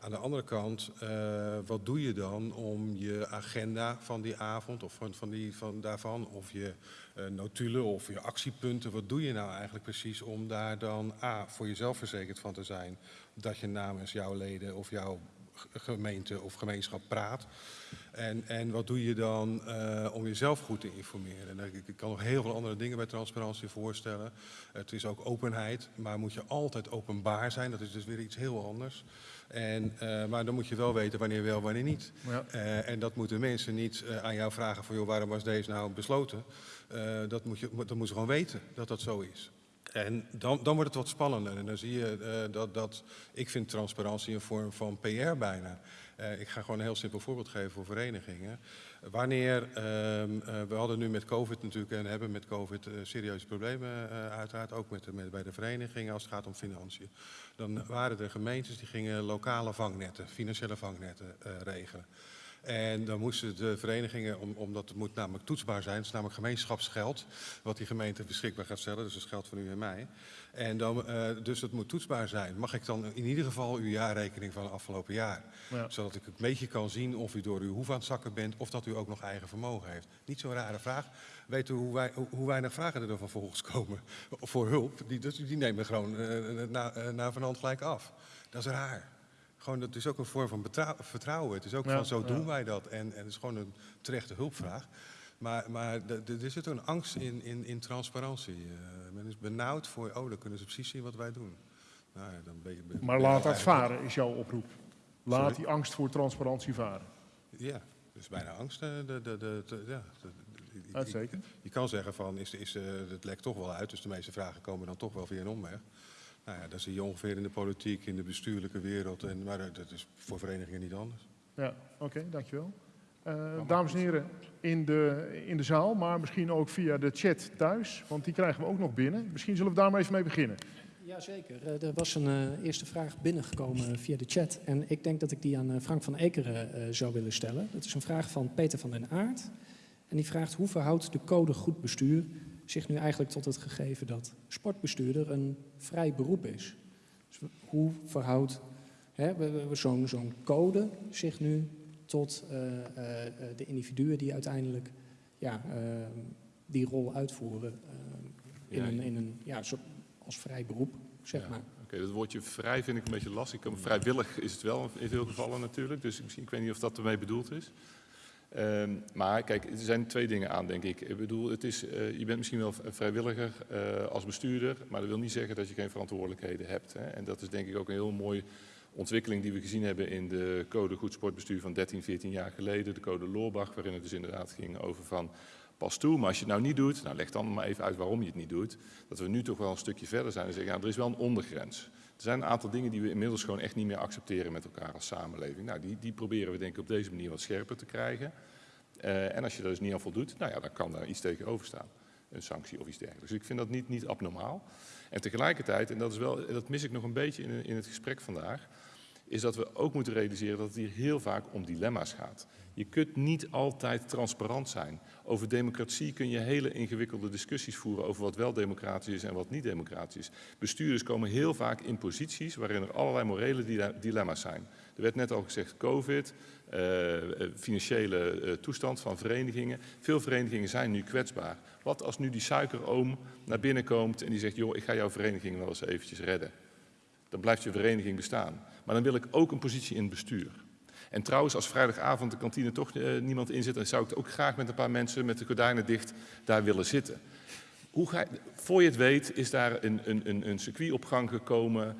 Aan de andere kant, uh, wat doe je dan om je agenda van die avond of van, van, die, van daarvan, of je uh, notulen of je actiepunten, wat doe je nou eigenlijk precies om daar dan A, voor jezelf verzekerd van te zijn dat je namens jouw leden of jouw gemeente of gemeenschap praat. En, en wat doe je dan uh, om jezelf goed te informeren? En ik, ik, kan nog heel veel andere dingen bij transparantie voorstellen. Het is ook openheid, maar moet je altijd openbaar zijn. Dat is dus weer iets heel anders. En, uh, maar dan moet je wel weten wanneer wel, wanneer niet. Ja. Uh, en dat moeten mensen niet aan jou vragen van... joh, waarom was deze nou besloten? dat, moet je, dat moeten ze gewoon weten dat dat zo is. En dan, dan wordt het wat spannender. En dan zie je uh, dat, dat, ik vind transparantie een vorm van PR bijna. Uh, ik ga gewoon een heel simpel voorbeeld geven voor verenigingen. Wanneer, uh, we hadden nu met COVID natuurlijk en hebben met COVID serieuze problemen uiteraard, ook met, met, bij de verenigingen als het gaat om financiën. Dan waren er gemeentes die gingen lokale vangnetten, financiële vangnetten regelen. En dan moesten de verenigingen, om, omdat het moet namelijk toetsbaar zijn, het is namelijk gemeenschapsgeld, wat die gemeente beschikbaar gaat stellen, dus dat is geld van u en mij. En dan, uh, dus het moet toetsbaar zijn. Mag ik dan in ieder geval uw jaarrekening van het afgelopen jaar? Ja. Zodat ik een beetje kan zien of u door uw hoef aan het zakken bent of dat u ook nog eigen vermogen heeft. Niet zo'n rare vraag. Weet u hoe, wij, hoe weinig vragen er dan vervolgens komen <laughs> voor hulp? Die, die nemen gewoon uh, na, uh, na van hand gelijk af. Dat is raar gewoon, dat is ook een vorm van vertrouwen. Het is ook ja, van zo doen wij dat. En, en het is gewoon een terechte hulpvraag. Maar, maar er zit een angst in, in, in transparantie. Uh, men is benauwd voor, oh, dan kunnen ze precies zien wat wij doen. Nou, dan ben je, ben, maar laat dat varen, is jouw oproep. Laat Sorry? die angst voor transparantie varen. Ja, dus bijna angst. De, de, de, de, ja, Uitstekend. Je, je kan zeggen van, is, is, het lekt toch wel uit, dus de meeste vragen komen dan toch wel via een omweg. Nou ja, dat zie je ongeveer in de politiek, in de bestuurlijke wereld. En, maar dat is voor verenigingen niet anders. Ja, oké, okay, dankjewel. Uh, dames en heren, in de, in de zaal, maar misschien ook via de chat thuis, want die krijgen we ook nog binnen. Misschien zullen we daar maar even mee beginnen. Jazeker, uh, er was een uh, eerste vraag binnengekomen via de chat. En ik denk dat ik die aan Frank van Ekeren zou willen stellen. Dat is een vraag van Peter van den Aert. En die vraagt, hoe verhoudt de code goed bestuur zich nu eigenlijk tot het gegeven dat sportbestuurder een vrij beroep is. Dus hoe verhoudt zo'n zo'n code zich nu tot uh, uh, de individuen die uiteindelijk ja, uh, die rol uitvoeren in, ja, een, in een, ja, zo, als vrij beroep, zeg ja. maar. Oké, okay, dat woordje vrij vind ik een beetje lastig. Vrijwillig is het wel in veel gevallen natuurlijk, dus misschien, ik weet niet of dat ermee bedoeld is. Um, maar kijk, er zijn twee dingen aan, denk ik. Ik bedoel, het is, uh, je bent misschien wel vrijwilliger uh, als bestuurder, maar dat wil niet zeggen dat je geen verantwoordelijkheden hebt. Hè. En dat is denk ik ook een heel mooie ontwikkeling die we gezien hebben in de code goed sportbestuur van 13, 14 jaar geleden. De code Loorbach, waarin het dus inderdaad ging over van pas toe. Maar als je het nou niet doet, nou leg dan maar even uit waarom je het niet doet. Dat we nu toch wel een stukje verder zijn en zeggen, ja, er is wel een ondergrens. Er zijn een aantal dingen die we inmiddels gewoon echt niet meer accepteren met elkaar als samenleving. Nou, die, die proberen we denk ik op deze manier wat scherper te krijgen. Uh, en als je daar dus niet aan voldoet, nou ja, dan kan daar iets tegenover staan. Een sanctie of iets dergelijks. Dus ik vind dat niet, niet abnormaal. En tegelijkertijd, en dat, is wel, dat mis ik nog een beetje in, in het gesprek vandaag, is dat we ook moeten realiseren dat het hier heel vaak om dilemma's gaat. Je kunt niet altijd transparant zijn. Over democratie kun je hele ingewikkelde discussies voeren over wat wel democratisch is en wat niet democratisch is. Bestuurders komen heel vaak in posities waarin er allerlei morele dilemma's zijn. Er werd net al gezegd COVID, uh, financiële uh, toestand van verenigingen. Veel verenigingen zijn nu kwetsbaar. Wat als nu die suikeroom naar binnen komt en die zegt, joh, ik ga jouw vereniging wel eens eventjes redden. Dan blijft je vereniging bestaan. Maar dan wil ik ook een positie in het bestuur. En trouwens, als vrijdagavond de kantine toch uh, niemand in zit, dan zou ik ook graag met een paar mensen met de gordijnen dicht daar willen zitten. hoe ga je, voor je het weet is daar een, een, een, circuit op gang gekomen,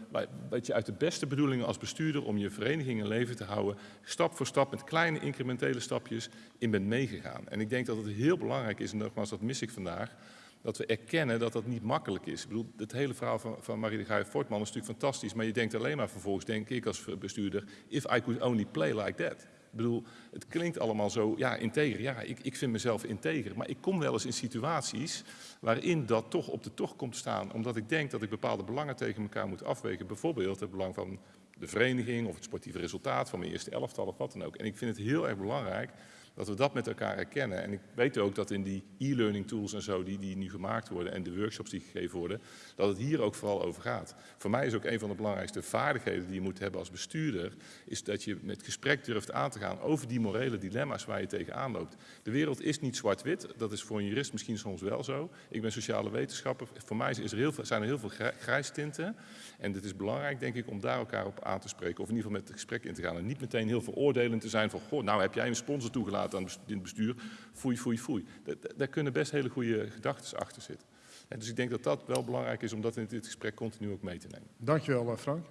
wat je uit de beste bedoelingen als bestuurder om je vereniging in leven te houden, stap voor stap met kleine incrementele stapjes in bent meegegaan. En ik denk dat het heel belangrijk is, en nogmaals dat mis ik vandaag, dat we erkennen dat dat niet makkelijk is. Ik bedoel, het hele verhaal van, van Marie de Gaai-Fortman is natuurlijk fantastisch, maar je denkt alleen maar vervolgens, denk ik als bestuurder, if I could only play like that. Ik bedoel, het klinkt allemaal zo, ja, integer. Ja, ik, ik vind mezelf integer. Maar ik kom wel eens in situaties waarin dat toch op de tocht komt staan. Omdat ik denk dat ik bepaalde belangen tegen elkaar moet afwegen. Bijvoorbeeld het belang van de vereniging of het sportieve resultaat van mijn eerste elftal of wat dan ook. En ik vind het heel erg belangrijk dat we dat met elkaar herkennen. En ik weet ook dat in die e-learning tools en zo die, die nu gemaakt worden en de workshops die gegeven worden, dat het hier ook vooral over gaat. Voor mij is ook een van de belangrijkste vaardigheden die je moet hebben als bestuurder, is dat je met gesprek durft aan te gaan over die morele dilemma's waar je tegenaan loopt. De wereld is niet zwart-wit, dat is voor een jurist misschien soms wel zo. Ik ben sociale wetenschapper, voor mij is er heel veel, zijn er heel veel grijstinten. En het is belangrijk, denk ik, om daar elkaar op aan te spreken, of in ieder geval met het gesprek in te gaan. En niet meteen heel veroordelend te zijn van, goh, nou heb jij een sponsor toegelaten aan het bestuur, foei, foei, foei. Daar kunnen best hele goede gedachten achter zitten. En dus ik denk dat dat wel belangrijk is om dat in dit gesprek continu ook mee te nemen. Dankjewel, eh, Frank.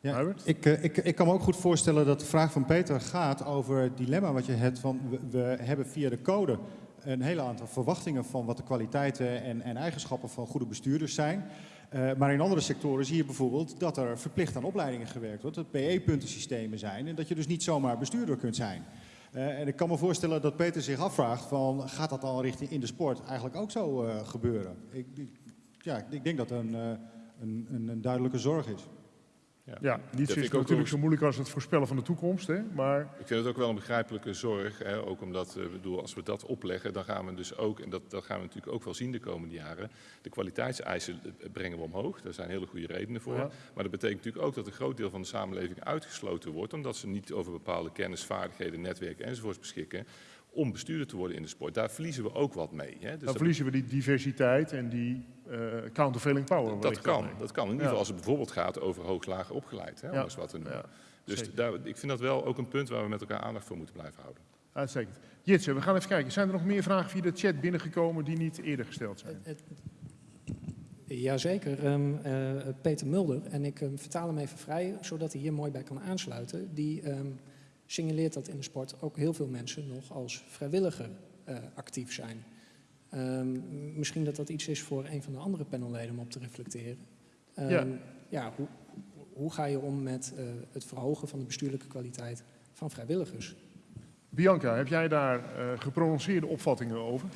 Ja, ik, eh, ik, ik kan me ook goed voorstellen dat de vraag van Peter gaat over het dilemma wat je hebt van we, we hebben via de code een hele aantal verwachtingen van wat de kwaliteiten en, en eigenschappen van goede bestuurders zijn. Uh, maar in andere sectoren zie je bijvoorbeeld dat er verplicht aan opleidingen gewerkt wordt, dat PE-puntensystemen zijn en dat je dus niet zomaar bestuurder kunt zijn. Uh, en ik kan me voorstellen dat Peter zich afvraagt van gaat dat al richting in de sport eigenlijk ook zo uh, gebeuren? Ik, ja, ik denk dat een, een, een duidelijke zorg is. Ja, ja niets is natuurlijk zo moeilijk als het voorspellen van de toekomst. Hè? Maar... Ik vind het ook wel een begrijpelijke zorg. Hè? Ook omdat, uh, bedoel, als we dat opleggen, dan gaan we dus ook, en dat, dat gaan we natuurlijk ook wel zien de komende jaren, de kwaliteitseisen brengen we omhoog. Daar zijn hele goede redenen voor. Ja. Maar dat betekent natuurlijk ook dat een groot deel van de samenleving uitgesloten wordt, omdat ze niet over bepaalde kennis, vaardigheden, netwerken enzovoorts beschikken om bestuurder te worden in de sport. Daar verliezen we ook wat mee. Hè? Dus dan verliezen we die diversiteit en die uh, countervailing power. Dat kan, dat kan. In ieder geval als het bijvoorbeeld gaat over hooglager opgeleid. Hè, ja. wat te Ja, dus daar, ik vind dat wel ook een punt waar we met elkaar aandacht voor moeten blijven houden. Uitstekend. Jitse, we gaan even kijken. Zijn er nog meer vragen via de chat binnengekomen die niet eerder gesteld zijn? Jazeker. Um, uh, Peter Mulder, en ik um, vertaal hem even vrij, zodat hij hier mooi bij kan aansluiten. Die um, signaleert dat in de sport ook heel veel mensen nog als vrijwilliger uh, actief zijn. Um, misschien dat dat iets is voor een van de andere panelleden om op te reflecteren. Um, ja. ja hoe, hoe, ga je om met uh, het verhogen van de bestuurlijke kwaliteit van vrijwilligers? Bianca, heb jij daar uh, geprononceerde opvattingen over?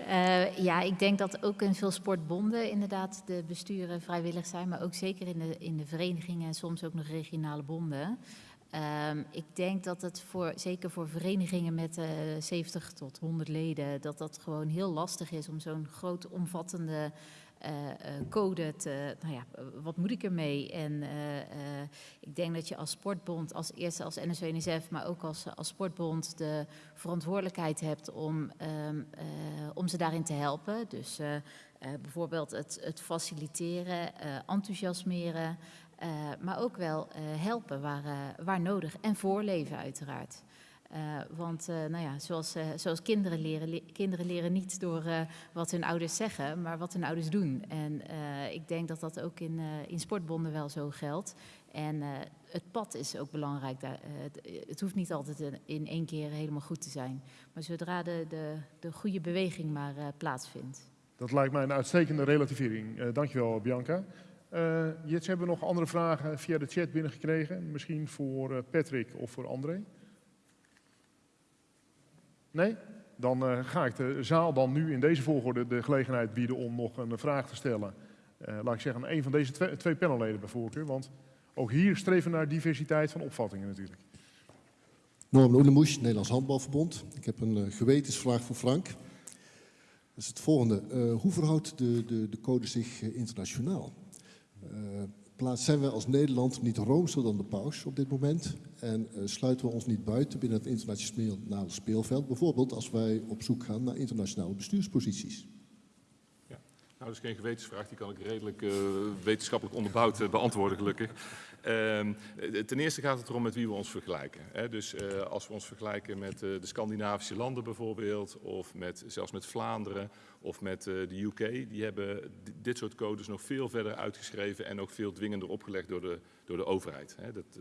Uh, <laughs> ja, ik denk dat ook in veel sportbonden inderdaad de besturen vrijwillig zijn, maar ook zeker in de, in de verenigingen en soms ook nog regionale bonden. Um, ik denk dat het voor, zeker voor verenigingen met uh, 70 tot 100 leden, dat dat gewoon heel lastig is om zo'n groot omvattende uh, uh, code te, nou ja, wat moet ik ermee? En ik denk dat je als sportbond, als eerste als NSW-NSF, maar ook als, als sportbond de verantwoordelijkheid hebt om, um, om ze daarin te helpen. Dus bijvoorbeeld het, het faciliteren, enthousiasmeren, uh, maar ook wel uh, helpen waar, uh, waar nodig en voorleven uiteraard. want nou ja, zoals, zoals kinderen leren, le kinderen leren niet door wat hun ouders zeggen, maar wat hun ouders doen. En ik denk dat dat ook in, in sportbonden wel zo geldt. En het pad is ook belangrijk. Het, hoeft niet altijd in, in, één keer helemaal goed te zijn. Maar zodra de, de, de goede beweging maar plaatsvindt. Dat lijkt mij een uitstekende relativering. dankjewel, Bianca. Uh, hebben we nog andere vragen via de chat binnengekregen. Misschien voor uh, Patrick of voor André? Nee? Dan uh, ga ik de zaal dan nu in deze volgorde de gelegenheid bieden om nog een vraag te stellen. laat ik zeggen een van deze twee, panelleden bij voorkeur. Want ook hier streven we naar diversiteit van opvattingen natuurlijk. Norman Oenemoes, Nederlands Handbalverbond. Ik heb een gewetensvraag voor Frank. Dat is het volgende. hoe verhoudt de, de, de code zich internationaal? Uh, plaats zijn we als Nederland niet roomser dan de paus op dit moment en uh, sluiten we ons niet buiten binnen het internationale speelveld, bijvoorbeeld als wij op zoek gaan naar internationale bestuursposities. Nou, dat is geen gewetensvraag, die kan ik redelijk uh, wetenschappelijk onderbouwd uh, beantwoorden, gelukkig. Uh, ten eerste gaat het erom met wie we ons vergelijken. Hè. Dus als we ons vergelijken met de Scandinavische landen bijvoorbeeld, of met, zelfs met Vlaanderen of met de UK, die hebben dit soort codes nog veel verder uitgeschreven en ook veel dwingender opgelegd door de, door de overheid. Hè. Dat,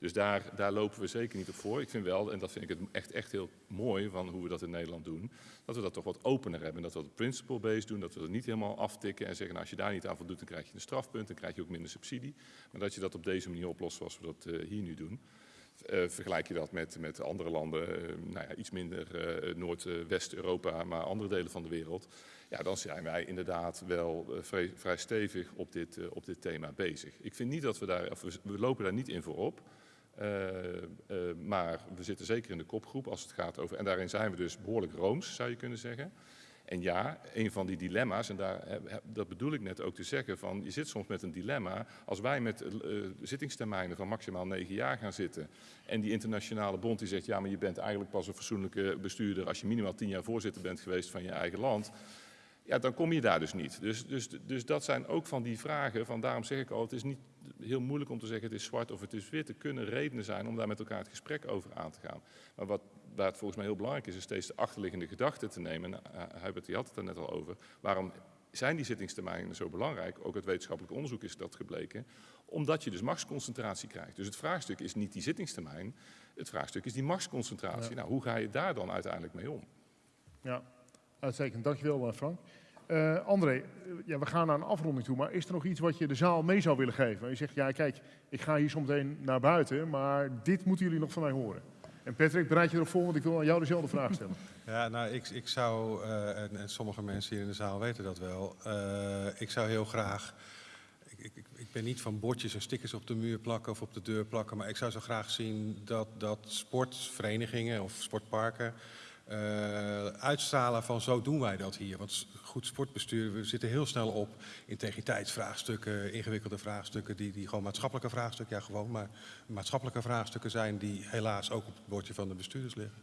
dus daar, daar lopen we zeker niet op voor. Ik vind wel, en dat vind ik het echt, echt heel mooi van hoe we dat in Nederland doen, dat we dat toch wat opener hebben. Dat we het principle-based doen, dat we het niet helemaal aftikken en zeggen, nou, als je daar niet aan voldoet, dan krijg je een strafpunt, dan krijg je ook minder subsidie. Maar dat je dat op deze manier oplost zoals we dat uh, hier nu doen. Uh, vergelijk je dat met, met andere landen, uh, nou ja, iets minder Noord-West-Europa, maar andere delen van de wereld. Ja, dan zijn wij inderdaad wel vrij, vrij, stevig op dit, op dit thema bezig. Ik vind niet dat we daar, of we, we lopen daar niet in voorop. Uh, uh, maar we zitten zeker in de kopgroep als het gaat over, en daarin zijn we dus behoorlijk rooms, zou je kunnen zeggen. En ja, een van die dilemma's, en daar, dat bedoel ik net ook te zeggen, van je zit soms met een dilemma. Als wij met uh, zittingstermijnen van maximaal negen jaar gaan zitten en die internationale bond die zegt, ja maar je bent eigenlijk pas een fatsoenlijke bestuurder als je minimaal tien jaar voorzitter bent geweest van je eigen land ja, dan kom je daar dus niet. Dus, dus, dus dat zijn ook van die vragen, van daarom zeg ik al, het is niet heel moeilijk om te zeggen het is zwart of het is wit. Er kunnen redenen zijn om daar met elkaar het gesprek over aan te gaan. Maar wat, waar het volgens mij heel belangrijk is, is steeds de achterliggende gedachte te nemen. En, uh, Hubert, die had het er net al over. Waarom zijn die zittingstermijnen zo belangrijk? Ook uit wetenschappelijk onderzoek is dat gebleken. Omdat je dus machtsconcentratie krijgt. Dus het vraagstuk is niet die zittingstermijn. Het vraagstuk is die machtsconcentratie. Ja. Nou, hoe ga je daar dan uiteindelijk mee om? Ja, uitstekend. Dankjewel, Frank. Uh, André, ja, we gaan naar een afronding toe, maar is er nog iets wat je de zaal mee zou willen geven? Je zegt, ja kijk, ik ga hier zometeen naar buiten, maar dit moeten jullie nog van mij horen. En Patrick, bereid je erop voor, want ik wil aan jou dezelfde vraag stellen. <laughs> Ja, nou, ik, ik zou, uh, en, sommige mensen hier in de zaal weten dat wel, uh, ik zou heel graag, ik, ik, ik, ben niet van bordjes en stickers op de muur plakken of op de deur plakken, maar ik zou zo graag zien dat, dat sportverenigingen of sportparken uh, uitstralen van zo doen wij dat hier. Want goed sportbestuur, we zitten heel snel op integriteitsvraagstukken, ingewikkelde vraagstukken, die, die gewoon maatschappelijke vraagstukken, ja gewoon, maar maatschappelijke vraagstukken zijn die helaas ook op het bordje van de bestuurders liggen.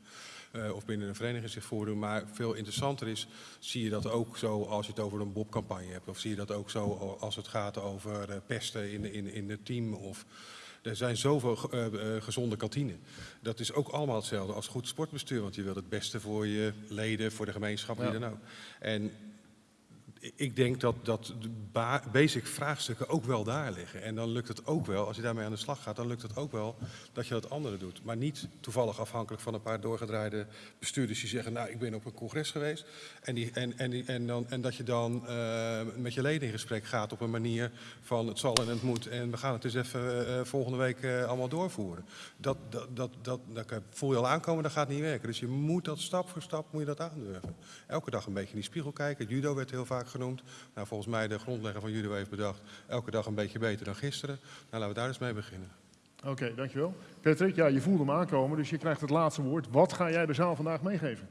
Uh, of binnen een vereniging zich voordoen. Maar veel interessanter is, zie je dat ook zo als je het over een Bob-campagne hebt. Of zie je dat ook zo als het gaat over uh, pesten in, in, in het team. Of er zijn zoveel uh, uh, gezonde kantine. Dat is ook allemaal hetzelfde als goed sportbestuur. Want je wilt het beste voor je leden, voor de gemeenschap, wie ja. dan ook. En ik denk dat, dat de basic vraagstukken ook wel daar liggen. En dan lukt het ook wel, als je daarmee aan de slag gaat, dan lukt het ook wel dat je dat andere doet. Maar niet toevallig afhankelijk van een paar doorgedraaide bestuurders die zeggen, nou ik ben op een congres geweest. En, die, en, en, die, en, dan, en dat je dan uh, met je leden in gesprek gaat op een manier van het zal en het moet. En we gaan het dus even uh, volgende week allemaal doorvoeren. Dat, dat, dat, dat, dat voel je al aankomen, dat gaat niet werken. Dus je moet dat stap voor stap moet je dat aandurven. Elke dag een beetje in die spiegel kijken. Judo werd heel vaak genoemd. Nou, volgens mij de grondlegger van judo heeft bedacht, elke dag een beetje beter dan gisteren. Nou, laten we daar eens mee beginnen. Oké, okay, dankjewel. Patrick, ja, je voelde hem aankomen, dus je krijgt het laatste woord. Wat ga jij de zaal vandaag meegeven?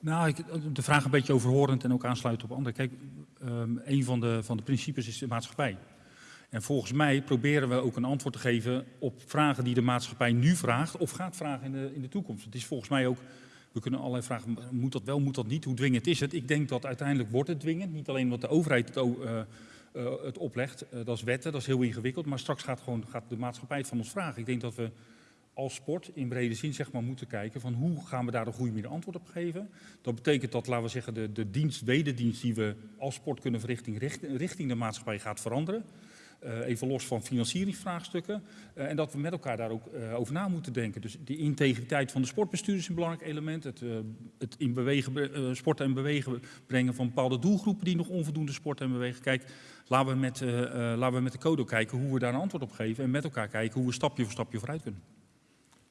Nou, ik, de vraag een beetje overhorend en ook aansluiten op anderen. Kijk, um, een van de, van de principes is de maatschappij. En volgens mij proberen we ook een antwoord te geven op vragen die de maatschappij nu vraagt of gaat vragen in de, in de toekomst. Het is volgens mij ook we kunnen allerlei vragen, moet dat wel, moet dat niet, hoe dwingend is het? Ik denk dat uiteindelijk wordt het dwingend. Niet alleen wat de overheid het, uh, uh, het oplegt, uh, dat is wetten, dat is heel ingewikkeld. Maar straks gaat, gewoon, gaat de maatschappij het van ons vragen. Ik denk dat we als sport in brede zin zeg maar, moeten kijken van hoe gaan we daar een goede manier antwoord op geven. Dat betekent dat, laten we zeggen, de, de dienst, wederdienst die we als sport kunnen verrichten richting, richting de maatschappij gaat veranderen. Uh, even los van financieringsvraagstukken. Uh, en dat we met elkaar daar ook uh, over na moeten denken. Dus de integriteit van de sportbestuur is een belangrijk element. Het, het in bewegen, sporten en bewegen brengen van bepaalde doelgroepen die nog onvoldoende sporten en bewegen. Kijk, laten we, met, laten we met de code kijken hoe we daar een antwoord op geven. En met elkaar kijken hoe we stapje voor stapje vooruit kunnen.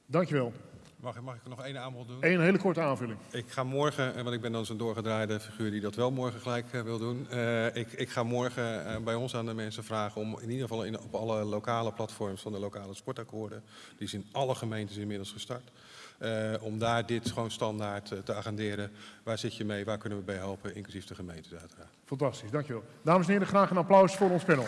Dankjewel. Mag, mag, ik nog één aanbod doen? Eén hele korte aanvulling. Ik ga morgen, want ik ben dan zo'n doorgedraaide figuur die dat wel morgen gelijk uh, wil doen. Uh, ik, ik, ga morgen uh, bij ons aan de mensen vragen om in ieder geval in, op alle lokale platforms van de lokale sportakkoorden, die zijn in alle gemeentes inmiddels gestart, om daar dit gewoon standaard te agenderen. Waar zit je mee, waar kunnen we bij helpen, inclusief de gemeentes uiteraard. Fantastisch, dankjewel. Dames en heren, graag een applaus voor ons panel.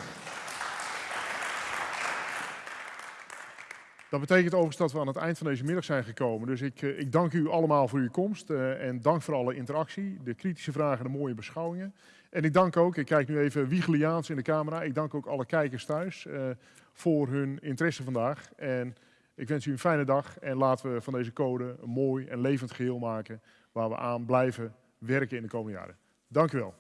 Dat betekent overigens dat we aan het eind van deze middag zijn gekomen. Dus ik, eh, ik dank u allemaal voor uw komst eh, en dank voor alle interactie, de kritische vragen en de mooie beschouwingen. En ik dank ook, ik kijk nu even wiegeliaans in de camera, ik dank ook alle kijkers thuis eh, voor hun interesse vandaag. En ik wens u een fijne dag en laten we van deze code een mooi en levend geheel maken waar we aan blijven werken in de komende jaren. Dank u wel.